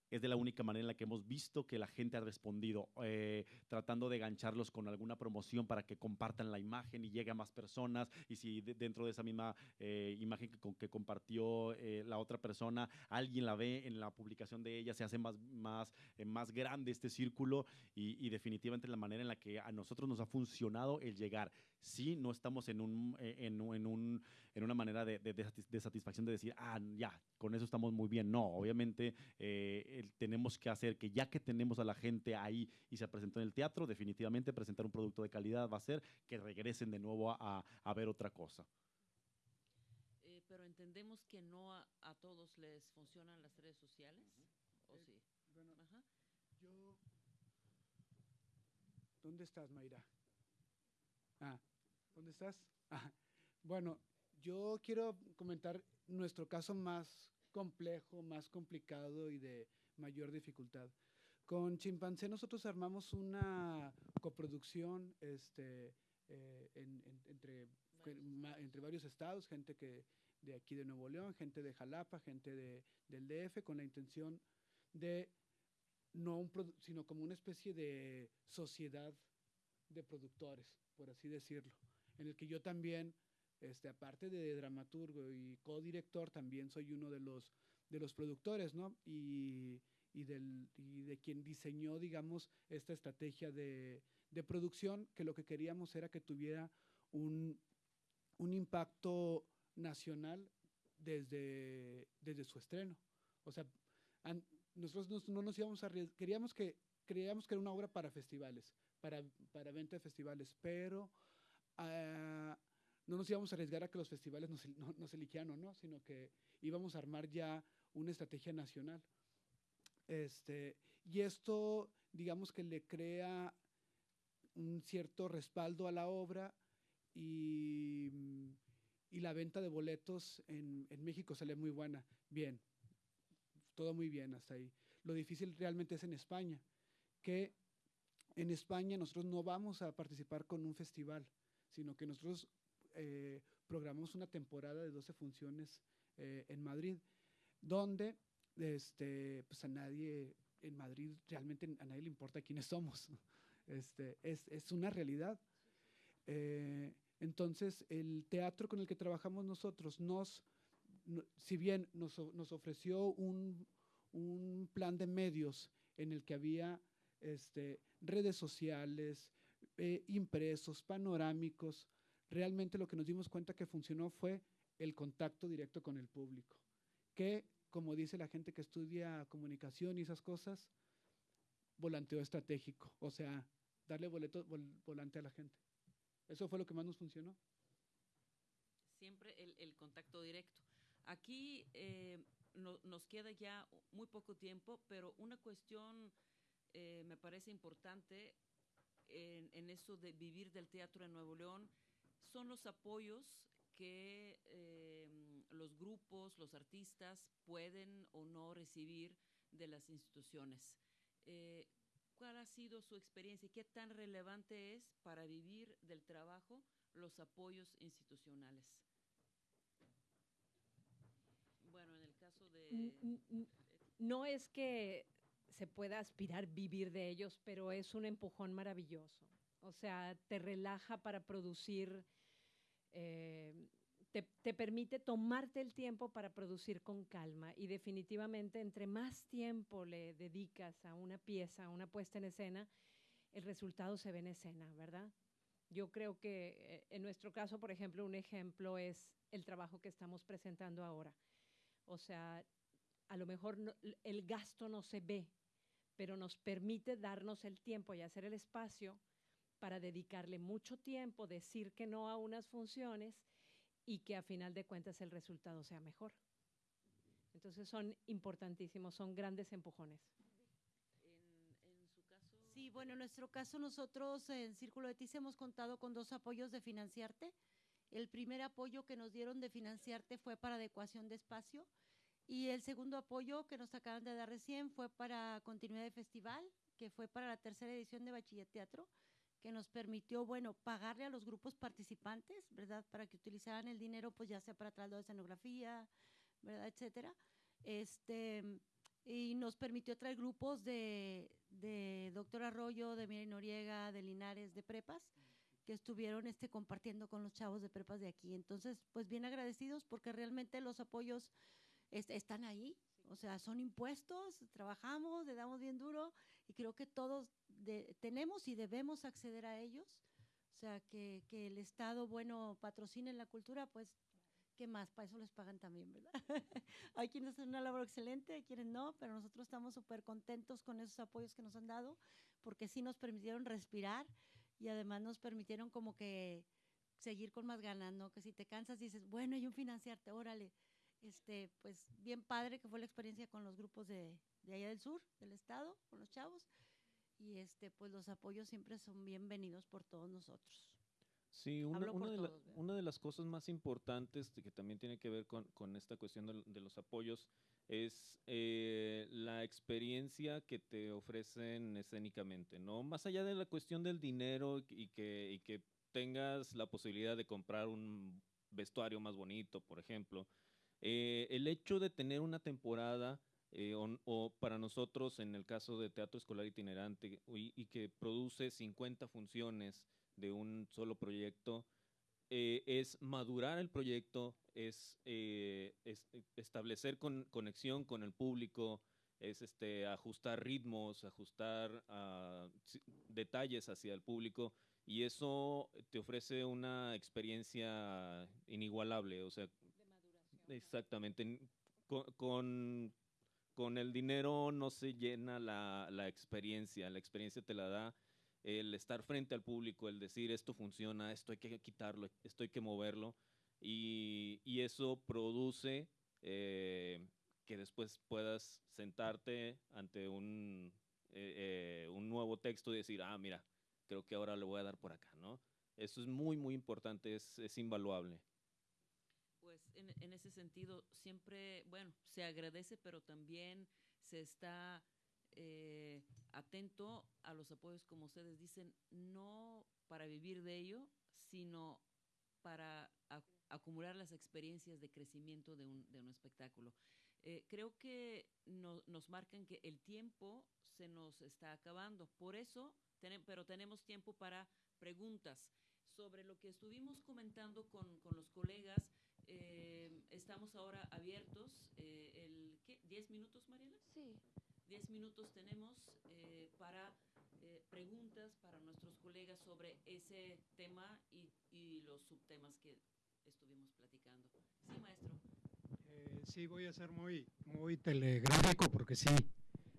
es de la única manera en la que hemos visto que la gente ha respondido, eh, tratando de gancharlos con alguna promoción para que compartan la imagen y llegue a más personas. Y si de, dentro de esa misma eh, imagen que, que compartió eh, la otra persona, alguien la ve en la publicación de ella, se hace más, más, más grande este círculo y, definitivamente la manera en la que a nosotros nos ha funcionado el llegar. Sí, no estamos en, un, eh, en, en, un, en una manera de, de, de satisfacción de decir, ah, ya, con eso estamos muy bien. No, obviamente eh, tenemos que hacer, que ya que tenemos a la gente ahí y se presentó en el teatro, definitivamente presentar un producto de calidad va a ser que regresen de nuevo a, a ver otra cosa. Eh, pero entendemos que no a, a, todos les funcionan las redes sociales, ¿o eh, sí? Bueno, Ajá. yo... ¿Dónde estás, Mayra? Ah, ¿dónde estás? Ah, bueno, yo quiero comentar nuestro caso más complejo, más complicado y de mayor dificultad. Con Chimpancé nosotros armamos una coproducción este, eh, en, en, entre, entre varios estados, gente que de aquí de Nuevo León, gente de Jalapa, gente de, del DF, con la intención de no un sino como una especie de sociedad de productores, por así decirlo, en el que yo también este, aparte de dramaturgo y codirector, también soy uno de los, de los productores, ¿no? Y, y, del, y de quien diseñó, digamos, esta estrategia de, de, producción, que lo que queríamos era que tuviera un, un impacto nacional desde, desde su estreno. O sea, an, nosotros no, no, nos íbamos a queríamos que creíamos que era una obra para festivales, para, para venta de festivales, pero uh, no nos íbamos a arriesgar a que los festivales nos, no, nos eligieran o no, sino que íbamos a armar ya una estrategia nacional. Este, y esto, digamos que le crea un cierto respaldo a la obra y, y la venta de boletos en, en, México sale muy buena. Bien, todo muy bien hasta ahí. Lo difícil realmente es en España, que en España nosotros no vamos a participar con un festival, sino que nosotros eh, programamos una temporada de 12 funciones eh, en Madrid, donde este, pues a nadie en Madrid realmente a nadie le importa quiénes somos. Este, es, es una realidad. Eh, entonces, el teatro con el que trabajamos nosotros nos, no, si bien nos, nos ofreció un, un, plan de medios en el que había este, redes sociales, eh, impresos, panorámicos, realmente lo que nos dimos cuenta que funcionó fue el contacto directo con el público, que como dice la gente que estudia comunicación y esas cosas, volanteo estratégico, o sea, darle boleto, vol, volante a la gente. Eso fue lo que más nos funcionó. Siempre el, contacto directo. Aquí eh, no, nos queda ya muy poco tiempo, pero una cuestión eh, me parece importante en, en eso de vivir del teatro en Nuevo León son los apoyos que eh, los grupos, los artistas pueden o no recibir de las instituciones. Eh, ¿Cuál ha sido su experiencia y qué tan relevante es para vivir del trabajo los apoyos institucionales? Bueno, en el caso de... No es que se pueda aspirar vivir de ellos, pero es un empujón maravilloso. O sea, te relaja para producir, eh, te, te, permite tomarte el tiempo para producir con calma y definitivamente entre más tiempo le dedicas a una pieza, a una puesta en escena, el resultado se ve en escena, ¿verdad? Yo creo que eh, en nuestro caso, por ejemplo, un ejemplo es el trabajo que estamos presentando ahora. O sea, a lo mejor el gasto no se ve, pero nos permite darnos el tiempo y hacer el espacio para dedicarle mucho tiempo, decir que no a unas funciones y que a final de cuentas el resultado sea mejor. Entonces son importantísimos, son grandes empujones. Sí, bueno, en nuestro caso nosotros en Círculo de TIS hemos contado con dos apoyos de Financiarte. El primer apoyo que nos dieron de Financiarte fue para adecuación de espacio y el segundo apoyo que nos acaban de dar recién fue para continuidad de festival, que fue para la tercera edición de Bachiller Teatro que nos permitió, bueno, pagarle a los grupos participantes, ¿verdad? Para que utilizaran el dinero, pues ya sea para traslado de escenografía, ¿verdad? Etcétera. Este, y nos permitió traer grupos de, de Doctor Arroyo, de Miri Noriega, de Linares, de prepas, que estuvieron este, compartiendo con los chavos de prepas de aquí. Entonces, pues bien agradecidos porque realmente los apoyos est están ahí, o sea, son impuestos, trabajamos, le damos bien duro y creo que todos de, tenemos y debemos acceder a ellos. O sea, que, que, el Estado, bueno, patrocine la cultura, pues ¿qué más? Para eso les pagan también, ¿verdad? hay quienes hacen una labor excelente, hay quienes no, pero nosotros estamos súper contentos con esos apoyos que nos han dado, porque sí nos permitieron respirar y además nos permitieron como que seguir con más ganas, ¿no? Que si te cansas dices, bueno, hay un financiarte, órale. Este, pues bien padre que fue la experiencia con los grupos de, de allá del sur, del estado, con los chavos. Y este, pues los apoyos siempre son bienvenidos por todos nosotros. Sí, una, de, la- todos, ¿verdad? una de las cosas más importantes que también tiene que ver con, con esta cuestión de, de los apoyos es eh, la experiencia que te ofrecen escénicamente, ¿no? Más allá de la cuestión del dinero y que, y que tengas la posibilidad de comprar un vestuario más bonito, por ejemplo, eh, el hecho de tener una temporada eh, o, para nosotros en el caso de teatro escolar itinerante y, que produce 50 funciones de un solo proyecto, eh, es madurar el proyecto, es, es, establecer con- conexión con el público, es este, ajustar ritmos, ajustar si- detalles hacia el público y eso te ofrece una experiencia inigualable, o sea, exactamente, con, con el dinero no se llena la, la experiencia, la experiencia te la da el estar frente al público, el decir esto funciona, esto hay que quitarlo, esto hay que moverlo, y, y eso produce eh, que después puedas sentarte ante un, eh, eh, un nuevo texto y decir, ah, mira, creo que ahora le voy a dar por acá, ¿no? Eso es muy, muy importante, es, es invaluable. Pues en, en ese sentido, siempre, bueno, se agradece, pero también se está eh, atento a los apoyos, como ustedes dicen, no para vivir de ello, sino para ac- acumular las experiencias de crecimiento de un, de un espectáculo. Eh, creo que no- nos marcan que el tiempo se nos está acabando. Por eso, tenem- pero tenemos tiempo para preguntas. Sobre lo que estuvimos comentando con, con los colegas, eh, estamos ahora abiertos. eh, el, ¿qué? ¿10 minutos, Mariela? Sí. 10 minutos tenemos eh, para eh, preguntas para nuestros colegas sobre ese tema y, y los subtemas que estuvimos platicando. Sí, maestro. Eh, sí, voy a ser muy, muy telegráfico porque sí,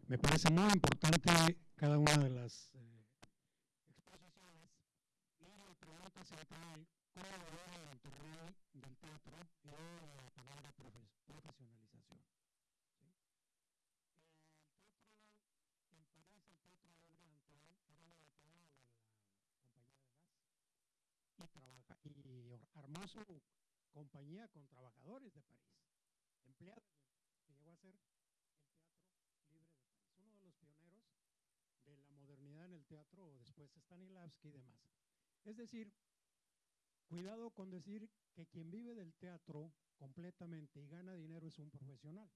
me parece muy importante cada una de las eh, exposiciones. Y mi pregunta central, ¿cómo evalúa el Monterrey del teatro y luego la palabra profes- profesionalización? ¿sí? El teatro en París, el Teatro Libre Antoine, era una declarada de la compañía de gas y, trabaja, y armó su compañía con trabajadores de París, empleados, que llegó a ser el Teatro Libre de París, uno de los pioneros de la modernidad en el teatro, después Stanislavski y demás. Es decir, cuidado con decir que quien vive del teatro completamente y gana dinero es un profesional,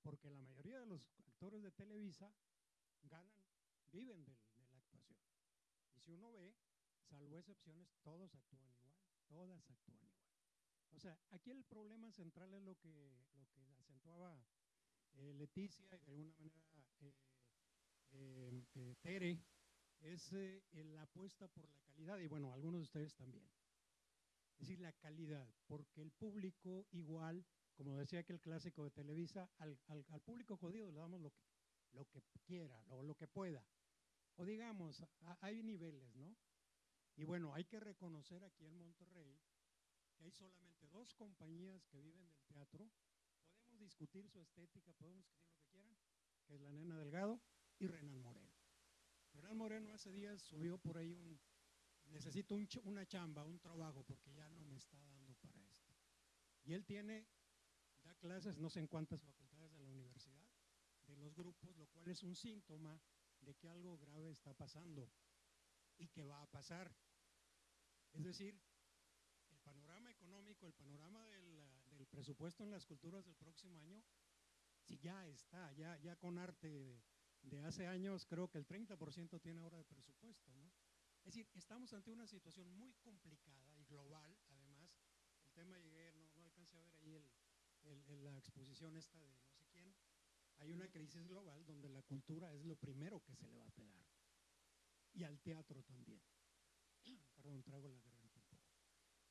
porque la mayoría de los actores de Televisa ganan, viven del- de, la actuación. Y si uno ve, salvo excepciones, todos actúan igual, todas actúan igual. O sea, aquí el problema central es lo que, lo que acentuaba eh, Leticia y de alguna manera eh, eh, Tere, es la apuesta por la calidad y bueno, algunos de ustedes también. Es decir, la calidad, porque el público igual, como decía aquel clásico de Televisa, al, al- público jodido le damos lo que, lo que quiera o lo que pueda. O digamos, hay niveles, ¿no? Y bueno, hay que reconocer aquí en Monterrey que hay solamente dos compañías que viven del teatro. Podemos discutir su estética, podemos discutir lo que quieran, que es la Nena Delgado y Renan Moreno. Renan Moreno hace días subió por ahí un, necesito una chamba, un trabajo, porque ya no me está dando para esto. Y él tiene, da clases no sé en cuántas facultades de la universidad, de los grupos, lo cual es un síntoma de que algo grave está pasando y que va a pasar. Es decir, el panorama económico, el panorama del, del presupuesto en las culturas del próximo año, si ya está, ya, ya con arte de, de hace años, creo que el 30% tiene ahora de presupuesto, ¿no? Es decir, estamos ante una situación muy complicada y global, además, el tema llegué, no, no alcancé a ver ahí el- la exposición esta de no sé quién, hay una crisis global donde la cultura es lo primero que se le va a pegar, y al teatro también. Perdón, trago la garganta un poco.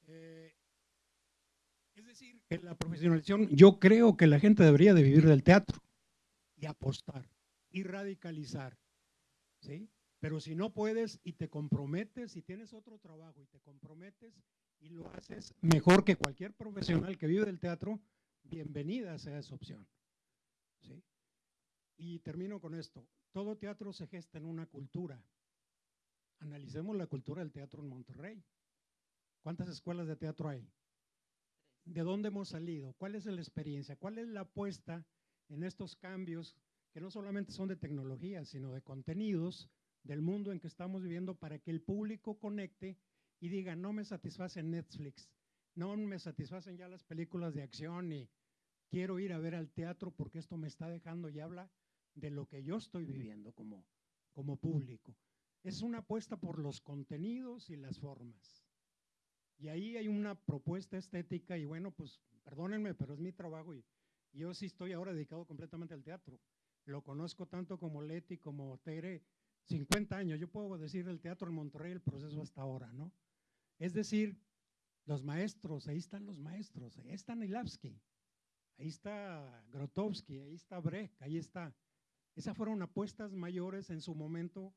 Eh, Es decir, en la profesionalización, yo creo que la gente debería de vivir del teatro y apostar y radicalizar, ¿sí? Pero si no puedes y te comprometes, si tienes otro trabajo y te comprometes y lo haces mejor que cualquier profesional que vive del teatro, bienvenida sea esa opción. ¿sí? Y termino con esto. Todo teatro se gesta en una cultura. Analicemos la cultura del teatro en Monterrey. ¿Cuántas escuelas de teatro hay? ¿De dónde hemos salido? ¿Cuál es la experiencia? ¿Cuál es la apuesta en estos cambios que no solamente son de tecnología, sino de contenidos del mundo en que estamos viviendo para que el público conecte y diga, no me satisface Netflix, no me satisfacen ya las películas de acción y quiero ir a ver al teatro porque esto me está dejando y habla de lo que yo estoy viviendo como, como público. Es una apuesta por los contenidos y las formas. Y ahí hay una propuesta estética y bueno, pues perdónenme, pero es mi trabajo y, yo sí estoy ahora dedicado completamente al teatro. Lo conozco tanto como Leti, como Tere, 50 años. Yo puedo decir el teatro en Monterrey, el proceso hasta ahora, ¿no? Es decir, los maestros, ahí están los maestros, ahí está Nilavsky, ahí está Grotowski, ahí está Brecht, ahí está. Esas fueron apuestas mayores en su momento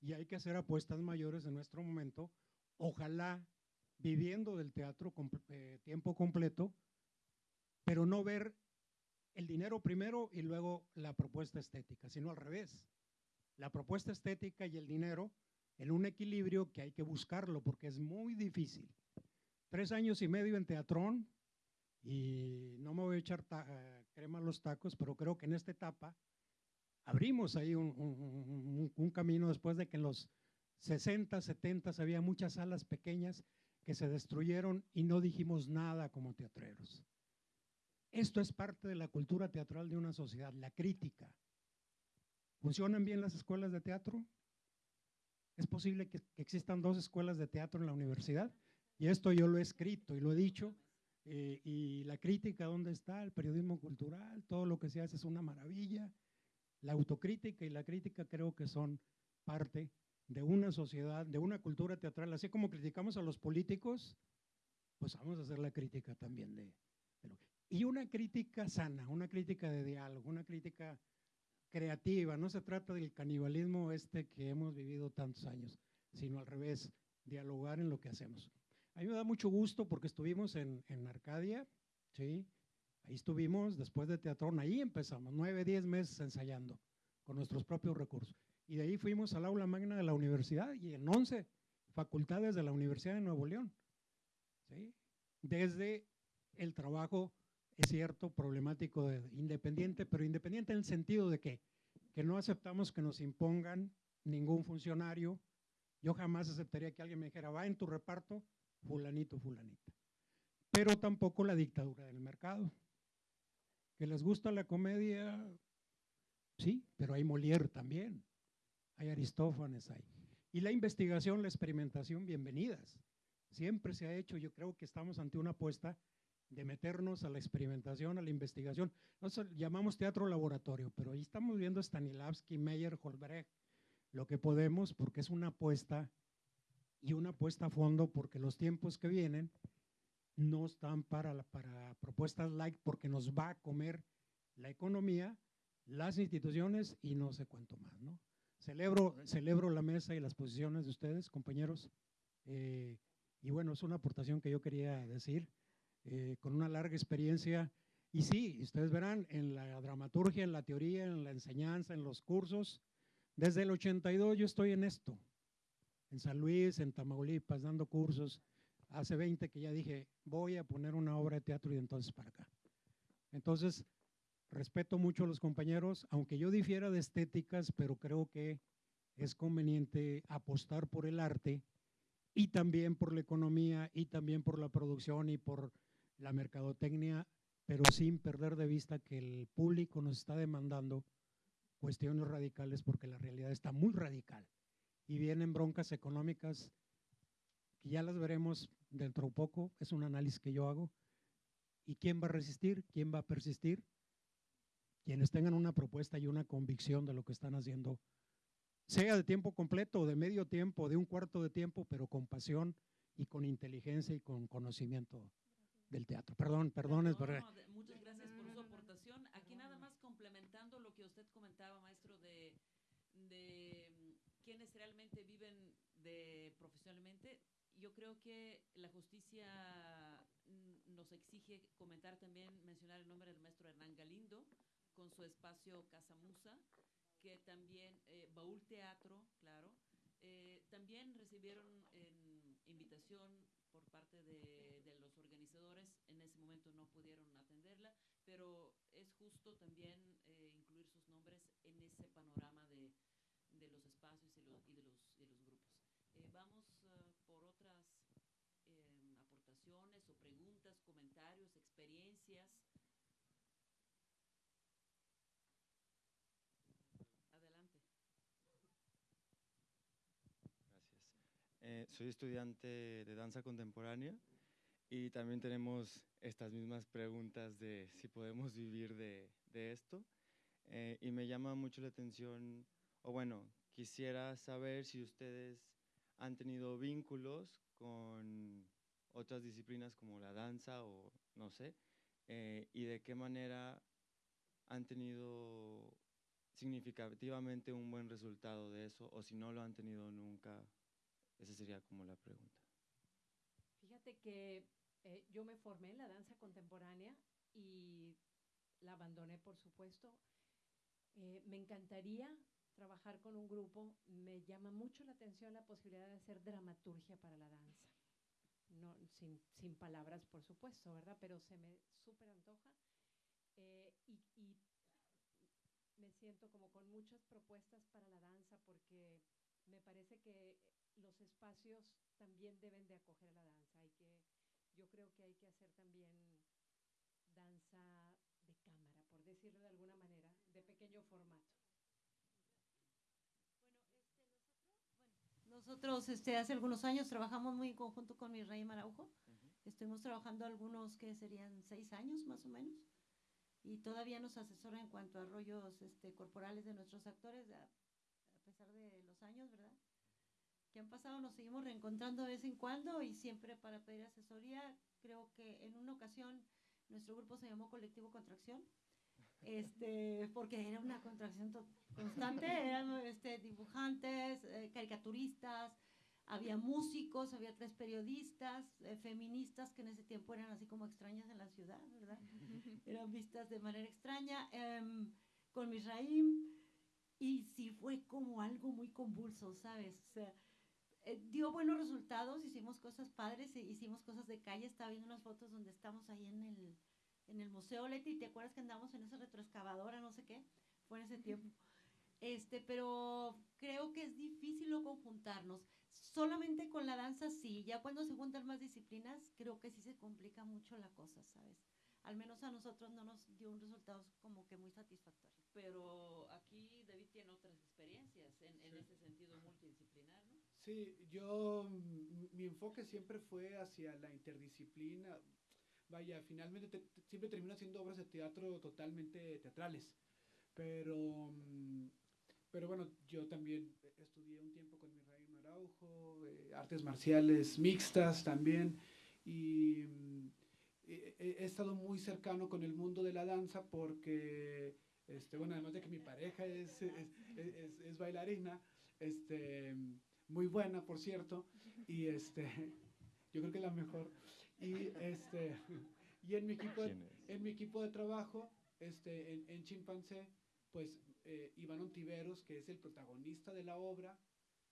y hay que hacer apuestas mayores en nuestro momento. Ojalá viviendo del teatro eh, tiempo completo, pero no ver el dinero primero y luego la propuesta estética, sino al revés. La propuesta estética y el dinero en un equilibrio que hay que buscarlo porque es muy difícil. Tres años y medio en teatrón y no me voy a echar eh, crema a los tacos, pero creo que en esta etapa abrimos ahí un, un camino después de que en los 60, 70 había muchas salas pequeñas que se destruyeron y no dijimos nada como teatreros. Esto es parte de la cultura teatral de una sociedad, la crítica. ¿Funcionan bien las escuelas de teatro? ¿Es posible que, existan dos escuelas de teatro en la universidad? Y esto yo lo he escrito y lo he dicho. Eh, y la crítica, ¿dónde está? El periodismo cultural, todo lo que se hace es una maravilla. La autocrítica y la crítica creo que son parte de una sociedad, de una cultura teatral. Así como criticamos a los políticos, pues vamos a hacer la crítica también de, y una crítica sana, una crítica de diálogo, una crítica creativa. No se trata del canibalismo este que hemos vivido tantos años, sino al revés, dialogar en lo que hacemos. A mí me da mucho gusto porque estuvimos en, en Arcadia, ¿sí? Ahí estuvimos después de teatrón, ahí empezamos, nueve, diez meses ensayando con nuestros propios recursos. Y de ahí fuimos al aula magna de la universidad y en 11 facultades de la Universidad de Nuevo León. ¿sí? Desde el trabajo, es cierto, problemático, de, independiente, pero independiente en el sentido de que, que no aceptamos que nos impongan ningún funcionario. Yo jamás aceptaría que alguien me dijera, va en tu reparto, fulanito, fulanita. Pero tampoco la dictadura del mercado. Que les gusta la comedia, sí, pero hay Molière también hay Aristófanes, hay. Y la investigación, la experimentación, bienvenidas. Siempre se ha hecho, yo creo que estamos ante una apuesta de meternos a la experimentación, a la investigación. Nosotros llamamos teatro laboratorio, pero ahí estamos viendo Stanislavski, Meyer, Holbrecht, lo que podemos, porque es una apuesta y una apuesta a fondo, porque los tiempos que vienen no están para, para propuestas like, porque nos va a comer la economía, las instituciones y no sé cuánto más, ¿no? Celebro, celebro la mesa y las posiciones de ustedes, compañeros. Eh, y bueno, es una aportación que yo quería decir, eh, con una larga experiencia. Y sí, ustedes verán en la dramaturgia, en la teoría, en la enseñanza, en los cursos. Desde el 82 yo estoy en esto, en San Luis, en Tamaulipas, dando cursos. Hace 20 que ya dije, voy a poner una obra de teatro y entonces para acá. Entonces, Respeto mucho a los compañeros, aunque yo difiera de estéticas, pero creo que es conveniente apostar por el arte y también por la economía y también por la producción y por la mercadotecnia, pero sin perder de vista que el público nos está demandando cuestiones radicales porque la realidad está muy radical y vienen broncas económicas que ya las veremos dentro de poco, es un análisis que yo hago. ¿Y quién va a resistir? ¿Quién va a persistir? quienes tengan una propuesta y una convicción de lo que están haciendo, sea de tiempo completo de medio tiempo, de un cuarto de tiempo, pero con pasión y con inteligencia y con conocimiento del teatro. Perdón, perdón. No, no, de- muchas gracias por su aportación. Aquí nada más complementando lo que usted comentaba, maestro, de, de quienes realmente viven de profesionalmente. Yo creo que la justicia mm, nos exige comentar también, mencionar el nombre del maestro Hernán Galindo con su espacio Casa Musa, que también, eh, Baúl Teatro, claro, eh, también recibieron en invitación por parte de, de los organizadores. En ese momento no pudieron atenderla, pero es justo también eh, incluir sus nombres en ese panorama de, de los espacios y, lo- y de, los, de los grupos. Eh, vamos eh, por otras eh, aportaciones o preguntas, comentarios, experiencias. Adelante. Eh, soy estudiante de danza contemporánea y también tenemos estas mismas preguntas de si podemos vivir de, esto. Eh, y me llama mucho la atención, o bueno, quisiera saber si ustedes han tenido vínculos con otras disciplinas como la danza o no sé, eh, y de qué manera han tenido significativamente un buen resultado de eso, o si no lo han tenido nunca, esa sería como la pregunta. Fíjate que eh, yo me formé en la danza contemporánea y la abandoné, por supuesto. Eh, me encantaría trabajar con un grupo. Me llama mucho la atención la posibilidad de hacer dramaturgia para la danza. No, sin, sin palabras, por supuesto, ¿verdad? Pero se me súper antoja. Eh, y, y me siento como con muchas propuestas para la danza porque me parece que los espacios también deben de acoger a la danza. Hay que, yo creo que hay que hacer también danza de cámara, por decirlo de alguna manera, de pequeño formato. Nosotros este, hace algunos años trabajamos muy en conjunto con Israel Araujo. Estuvimos trabajando algunos que serían seis años más o menos. Y todavía nos asesora en cuanto a rollos este, corporales de nuestros actores, a, a pesar de años, ¿verdad? Que han pasado, nos seguimos reencontrando de vez en cuando y siempre para pedir asesoría. Creo que en una ocasión nuestro grupo se llamó Colectivo Contracción este, porque era una contracción constante, eran este, dibujantes, eh, caricaturistas, había músicos, había tres periodistas, eh, feministas que en ese tiempo eran así como extrañas en la ciudad, ¿verdad? eran vistas de manera extraña, em, con Misraim, y sí fue como algo muy convulso, ¿sabes? O sea, eh, dio buenos resultados, hicimos cosas padres, e hicimos cosas de calle, estaba viendo unas fotos donde estamos ahí en el, en el Museo Leti, ¿te acuerdas que andamos en esa retroexcavadora, no sé qué? Fue en ese tiempo. Este, pero creo que es difícil lo conjuntarnos. Solamente con la danza sí, ya cuando se juntan más disciplinas, creo que sí se complica mucho la cosa, ¿sabes? Al menos a nosotros no nos dio un resultado como que muy satisfactorio. Pero aquí David tiene otras experiencias en, en Sí. ese sentido multidisciplinar, ¿no? Sí, yo, mi enfoque siempre fue hacia la interdisciplina. Vaya, finalmente te- te- siempre termino haciendo obras de teatro totalmente teatrales. Pero, mm, pero bueno, yo también estudié un tiempo con Misraim Araujo, eh, artes marciales mixtas también. Y mm, he, estado muy cercano con el mundo de la danza porque, este, bueno, además de que mi pareja es, es, es- es bailarina, este, muy buena, por cierto, y este, yo creo que la mejor. Y este, y en mi equipo, de, en mi equipo de trabajo, este, en, en Chimpancé, pues eh, Iván Ontiveros, que es el protagonista de la obra,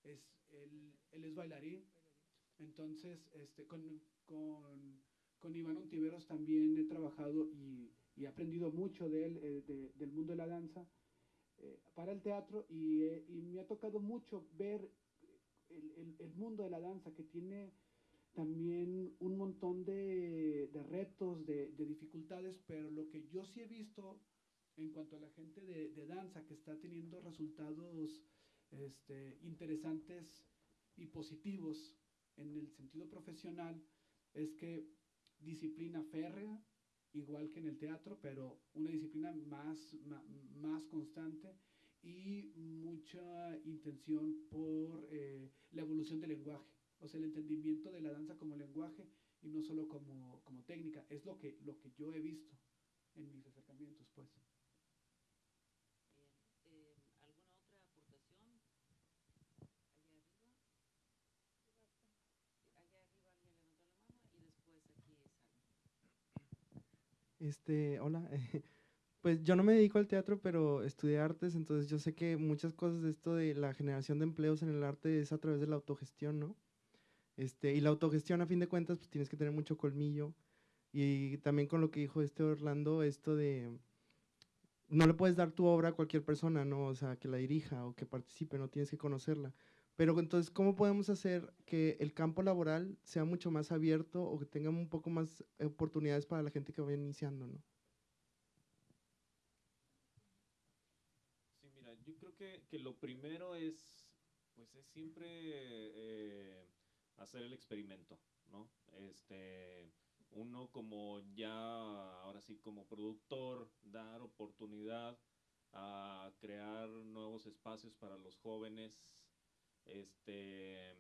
es, él, él es bailarín. Entonces, este, con, con, con Iván Ontiveros también he trabajado y, he aprendido mucho de él, eh, de- del mundo de la danza, eh, para el teatro y, eh, y me ha tocado mucho ver el, el- mundo de la danza que tiene también un montón de, de retos, de, de dificultades, pero lo que yo sí he visto en cuanto a la gente de, de danza que está teniendo resultados este, interesantes y positivos en el sentido profesional es que disciplina férrea, igual que en el teatro, pero una disciplina más, más constante y mucha intención por eh, la evolución del lenguaje, o sea, el entendimiento de la danza como lenguaje y no solo como, como técnica. Es lo que, lo que yo he visto en mis acercamientos, pues. Eh, ¿Alguna otra aportación? Allá arriba. Allá arriba alguien levantó la mano y después aquí Salma. Este, hola. Pues yo no me dedico al teatro, pero estudié artes, entonces yo sé que muchas cosas de esto de la generación de empleos en el arte es a través de la autogestión, ¿no? Este, y la autogestión, a fin de cuentas, pues tienes que tener mucho colmillo. Y también con lo que dijo este Orlando, esto de no le puedes dar tu obra a cualquier persona, ¿no? O sea, que la dirija o que participe, no tienes que conocerla. Pero entonces, ¿cómo podemos hacer que el campo laboral sea mucho más abierto o que tenga un poco más oportunidades para la gente que vaya iniciando, ¿no? Sí, mira, yo creo que, que lo primero es, pues es siempre eh, hacer el experimento, ¿no? Este, uno como ya, ahora sí, como productor, dar oportunidad a crear nuevos espacios para los jóvenes. Este,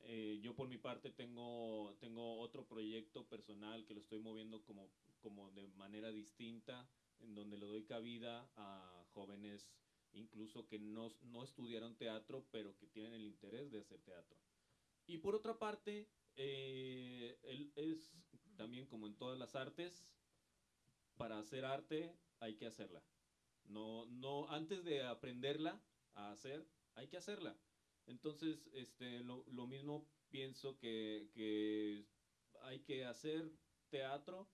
eh, yo por mi parte tengo, tengo otro proyecto personal que lo estoy moviendo como, como de manera distinta, en donde le doy cabida a jóvenes incluso que no, no estudiaron teatro, pero que tienen el interés de hacer teatro. Y por otra parte, eh, es también como en todas las artes, para hacer arte hay que hacerla. No, no, antes de aprenderla a hacer, hay que hacerla. Entonces, este, lo, lo mismo pienso que, que hay que hacer teatro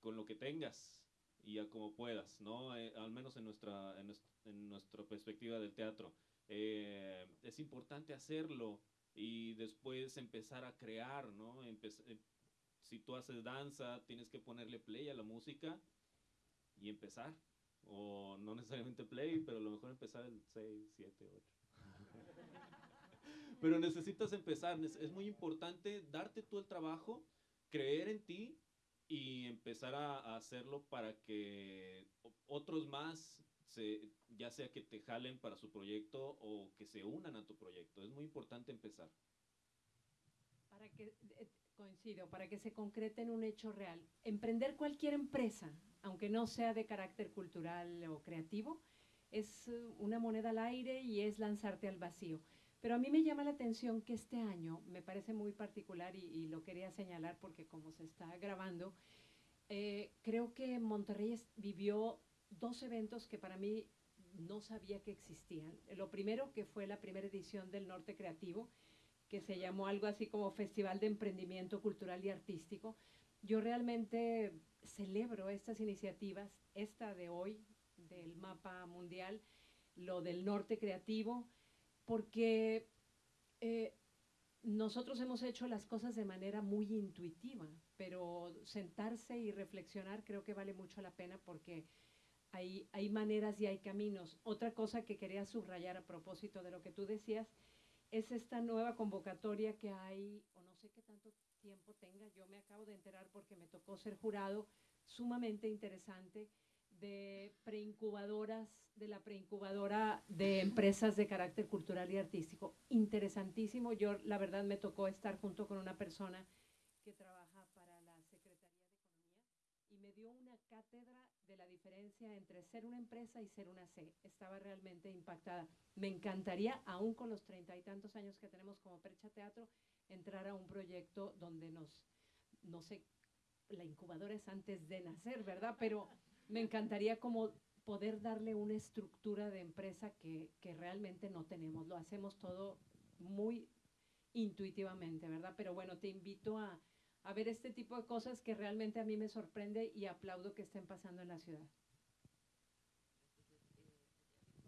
con lo que tengas y a como puedas, ¿no? Eh, al menos en nuestra, en, en nuestra perspectiva del teatro. Eh, es importante hacerlo y después empezar a crear, ¿no? Empe- eh, si tú haces danza, tienes que ponerle play a la música y empezar. O no necesariamente play, pero a lo mejor empezar el 6, 7, 8. pero necesitas empezar. Es muy importante darte tú el trabajo, creer en ti y empezar a, a hacerlo para que otros más, se, ya sea que te jalen para su proyecto o que se unan a tu proyecto. Es muy importante empezar. Para que, eh, coincido, para que se concrete en un hecho real. Emprender cualquier empresa, aunque no sea de carácter cultural o creativo, es eh, una moneda al aire y es lanzarte al vacío. Pero a mí me llama la atención que este año me parece muy particular y, lo quería señalar porque como se está grabando, eh, creo que Monterrey vivió dos eventos que para mí no sabía que existían. Lo primero que fue la primera edición del Norte Creativo, que se llamó algo así como Festival de Emprendimiento Cultural y Artístico. Yo realmente celebro estas iniciativas, esta de hoy, del mapa mundial, lo del norte creativo, porque eh, nosotros hemos hecho las cosas de manera muy intuitiva, pero sentarse y reflexionar creo que vale mucho la pena porque hay, hay maneras y hay caminos. Otra cosa que quería subrayar a propósito de lo que tú decías es esta nueva convocatoria que hay, o no sé qué tanto tiempo tenga, yo me acabo de enterar porque me tocó ser jurado, sumamente interesante, de preincubadoras, de la preincubadora de empresas de carácter cultural y artístico. Interesantísimo, yo la verdad me tocó estar junto con una persona que trabaja para la Secretaría de Economía y me dio una cátedra de la diferencia entre ser una empresa y ser una C. Estaba realmente impactada. Me encantaría, aún con los treinta y tantos años que tenemos como Percha Teatro, entrar a un proyecto donde nos, no sé, la incubadora es antes de nacer, ¿verdad? Pero me encantaría como poder darle una estructura de empresa que, que realmente no tenemos. Lo hacemos todo muy intuitivamente, ¿verdad? Pero bueno, te invito a, a ver este tipo de cosas que realmente a mí me sorprende y aplaudo que estén pasando en la ciudad.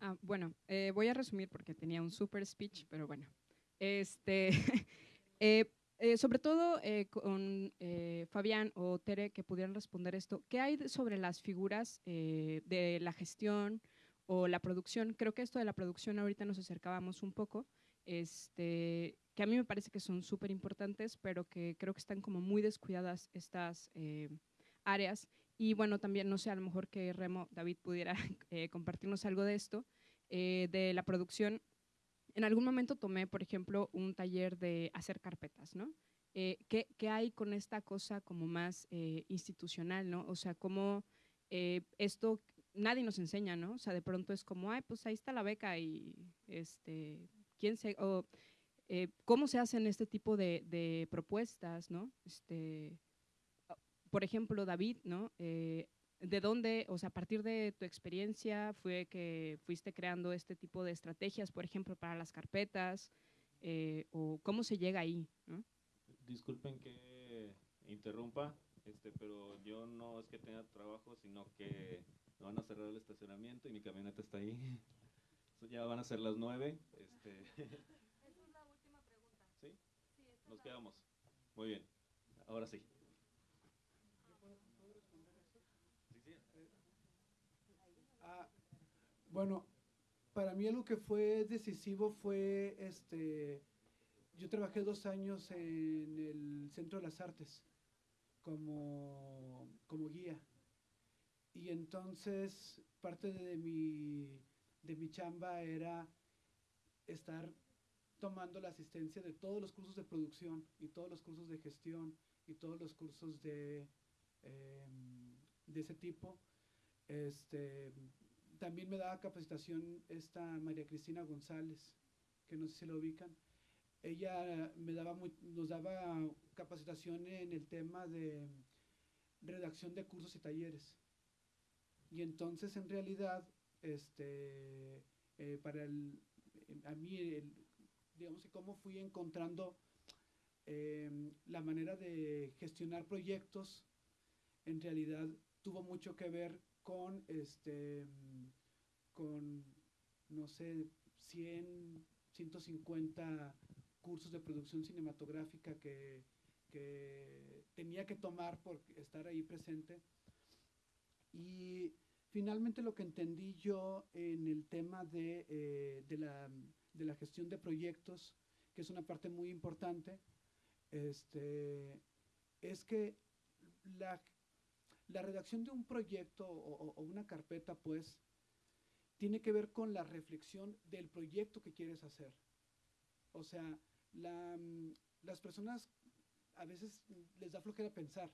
Ah, bueno, eh, voy a resumir porque tenía un super speech, pero bueno. Este, eh, eh, sobre todo eh, con eh, Fabián o Tere que pudieran responder esto, ¿qué hay sobre las figuras eh, de la gestión o la producción? Creo que esto de la producción ahorita nos acercábamos un poco, este, que a mí me parece que son súper importantes, pero que creo que están como muy descuidadas estas áreas. Y bueno, también, no sé, a lo mejor que Remo, David pudiera compartirnos algo de esto, de la producción en algún momento tomé, por ejemplo, un taller de hacer carpetas, ¿no? Eh, ¿qué, ¿qué, hay con esta cosa como más eh, institucional, ¿no? O sea, cómo eh, esto nadie nos enseña, ¿no? O sea, de pronto es como, ay, pues ahí está la beca y, este, ¿quién se...? O, ¿Cómo se hacen este tipo de, de propuestas, ¿no? Este, por ejemplo, David, ¿no? ¿De dónde, o sea, a partir de tu experiencia fue que fuiste creando este tipo de estrategias, por ejemplo, para las carpetas? Eh, ¿O cómo se llega ahí? ¿no? Disculpen que interrumpa, este, pero yo no es que tenga trabajo, sino que me van a cerrar el estacionamiento y mi camioneta está ahí. ya van a ser las nueve. Este. Esa es la última pregunta. ¿Sí? Nos quedamos. Muy bien. Ahora sí. Bueno, para mí algo que fue decisivo fue, este, yo trabajé dos años en el Centro de las Artes como, como guía. Y entonces parte de mi, de mi chamba era estar tomando la asistencia de todos los cursos de producción y todos los cursos de gestión y todos los cursos de, eh, de ese tipo. Este, también me daba capacitación esta María Cristina González, que no sé si la ubican. Ella me daba muy, nos daba capacitación en el tema de redacción de cursos y talleres. Y entonces, en realidad, este, eh, para el, a mí, digamos que cómo fui encontrando eh, la manera de gestionar proyectos, en realidad tuvo mucho que ver con, este, con no sé, 100, 150 cursos de producción cinematográfica que, que tenía que tomar por estar ahí presente. Y finalmente lo que entendí yo en el tema de, eh, de, la, de, la, gestión de proyectos, que es una parte muy importante, este, es que la, la redacción de un proyecto o, o, una carpeta, pues, tiene que ver con la reflexión del proyecto que quieres hacer. O sea, la, las personas a veces les da flojera pensar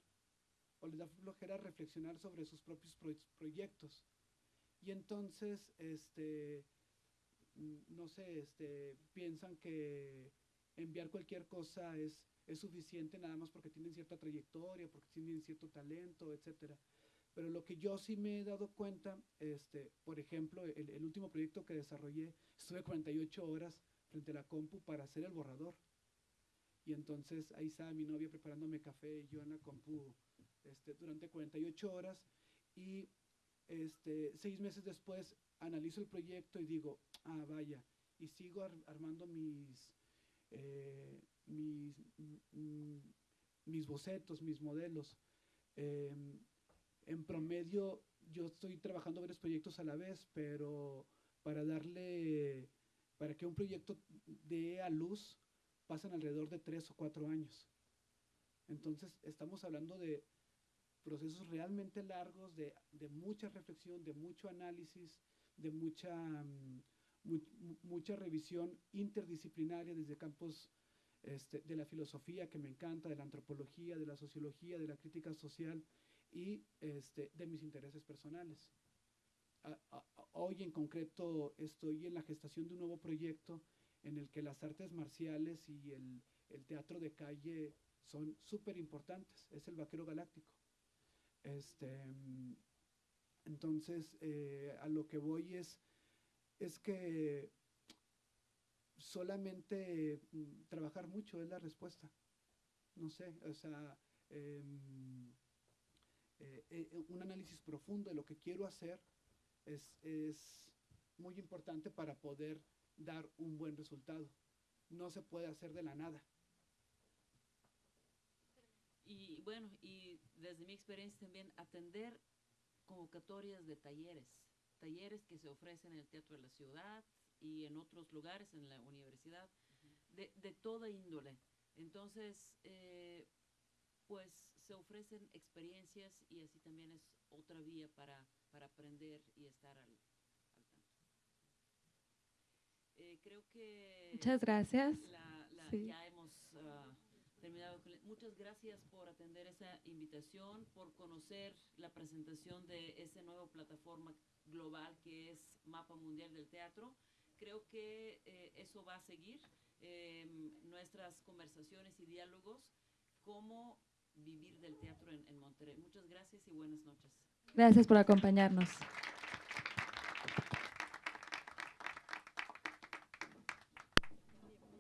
o les da flojera reflexionar sobre sus propios pro proyectos. Y entonces, este, no sé, este, piensan que enviar cualquier cosa es, es suficiente nada más porque tienen cierta trayectoria, porque tienen cierto talento, etcétera. Pero lo que yo sí me he dado cuenta, este, por ejemplo, el, último proyecto que desarrollé, estuve 48 horas frente a la compu para hacer el borrador. Y entonces ahí estaba mi novia preparándome café y yo en la compu este, durante 48 horas. Y este, seis meses después analizo el proyecto y digo, ah, vaya, y sigo ar armando mis, eh, mis, mm, mis bocetos, mis modelos. Eh, en promedio, yo estoy trabajando varios proyectos a la vez, pero para darle, para que un proyecto dé a luz, pasan alrededor de tres o cuatro años. Entonces, estamos hablando de procesos realmente largos, de, mucha reflexión, de mucho análisis, de mucha, mu mucha revisión interdisciplinaria desde campos este, de la filosofía, que me encanta, de la antropología, de la sociología, de la crítica social y este, de mis intereses personales. Hoy en concreto estoy en la gestación de un nuevo proyecto en el que las artes marciales y el, el teatro de calle son súper importantes, es el Vaquero Galáctico. Este, entonces, eh, a lo que voy es, es que solamente mm, trabajar mucho es la respuesta. No sé, o sea, eh, eh, un análisis profundo de lo que quiero hacer es, es muy importante para poder dar un buen resultado. No se puede hacer de la nada. Y bueno, y desde mi experiencia también atender convocatorias de talleres, talleres que se ofrecen en el Teatro de la Ciudad y en otros lugares, en la universidad, de, de, toda índole. Entonces, eh, pues se ofrecen experiencias y así también es otra vía para, para aprender y estar al, Eh, creo que Muchas gracias. la- la- Sí. ya hemos ah, terminado. con- Muchas gracias por atender esa invitación, por conocer la presentación de esa nueva plataforma global que es Mapa Mundial del Teatro. Creo que eh, eso va a seguir em, nuestras conversaciones y diálogos, cómo vivir del teatro en, en Monterrey. Muchas gracias y buenas noches. Gracias por acompañarnos.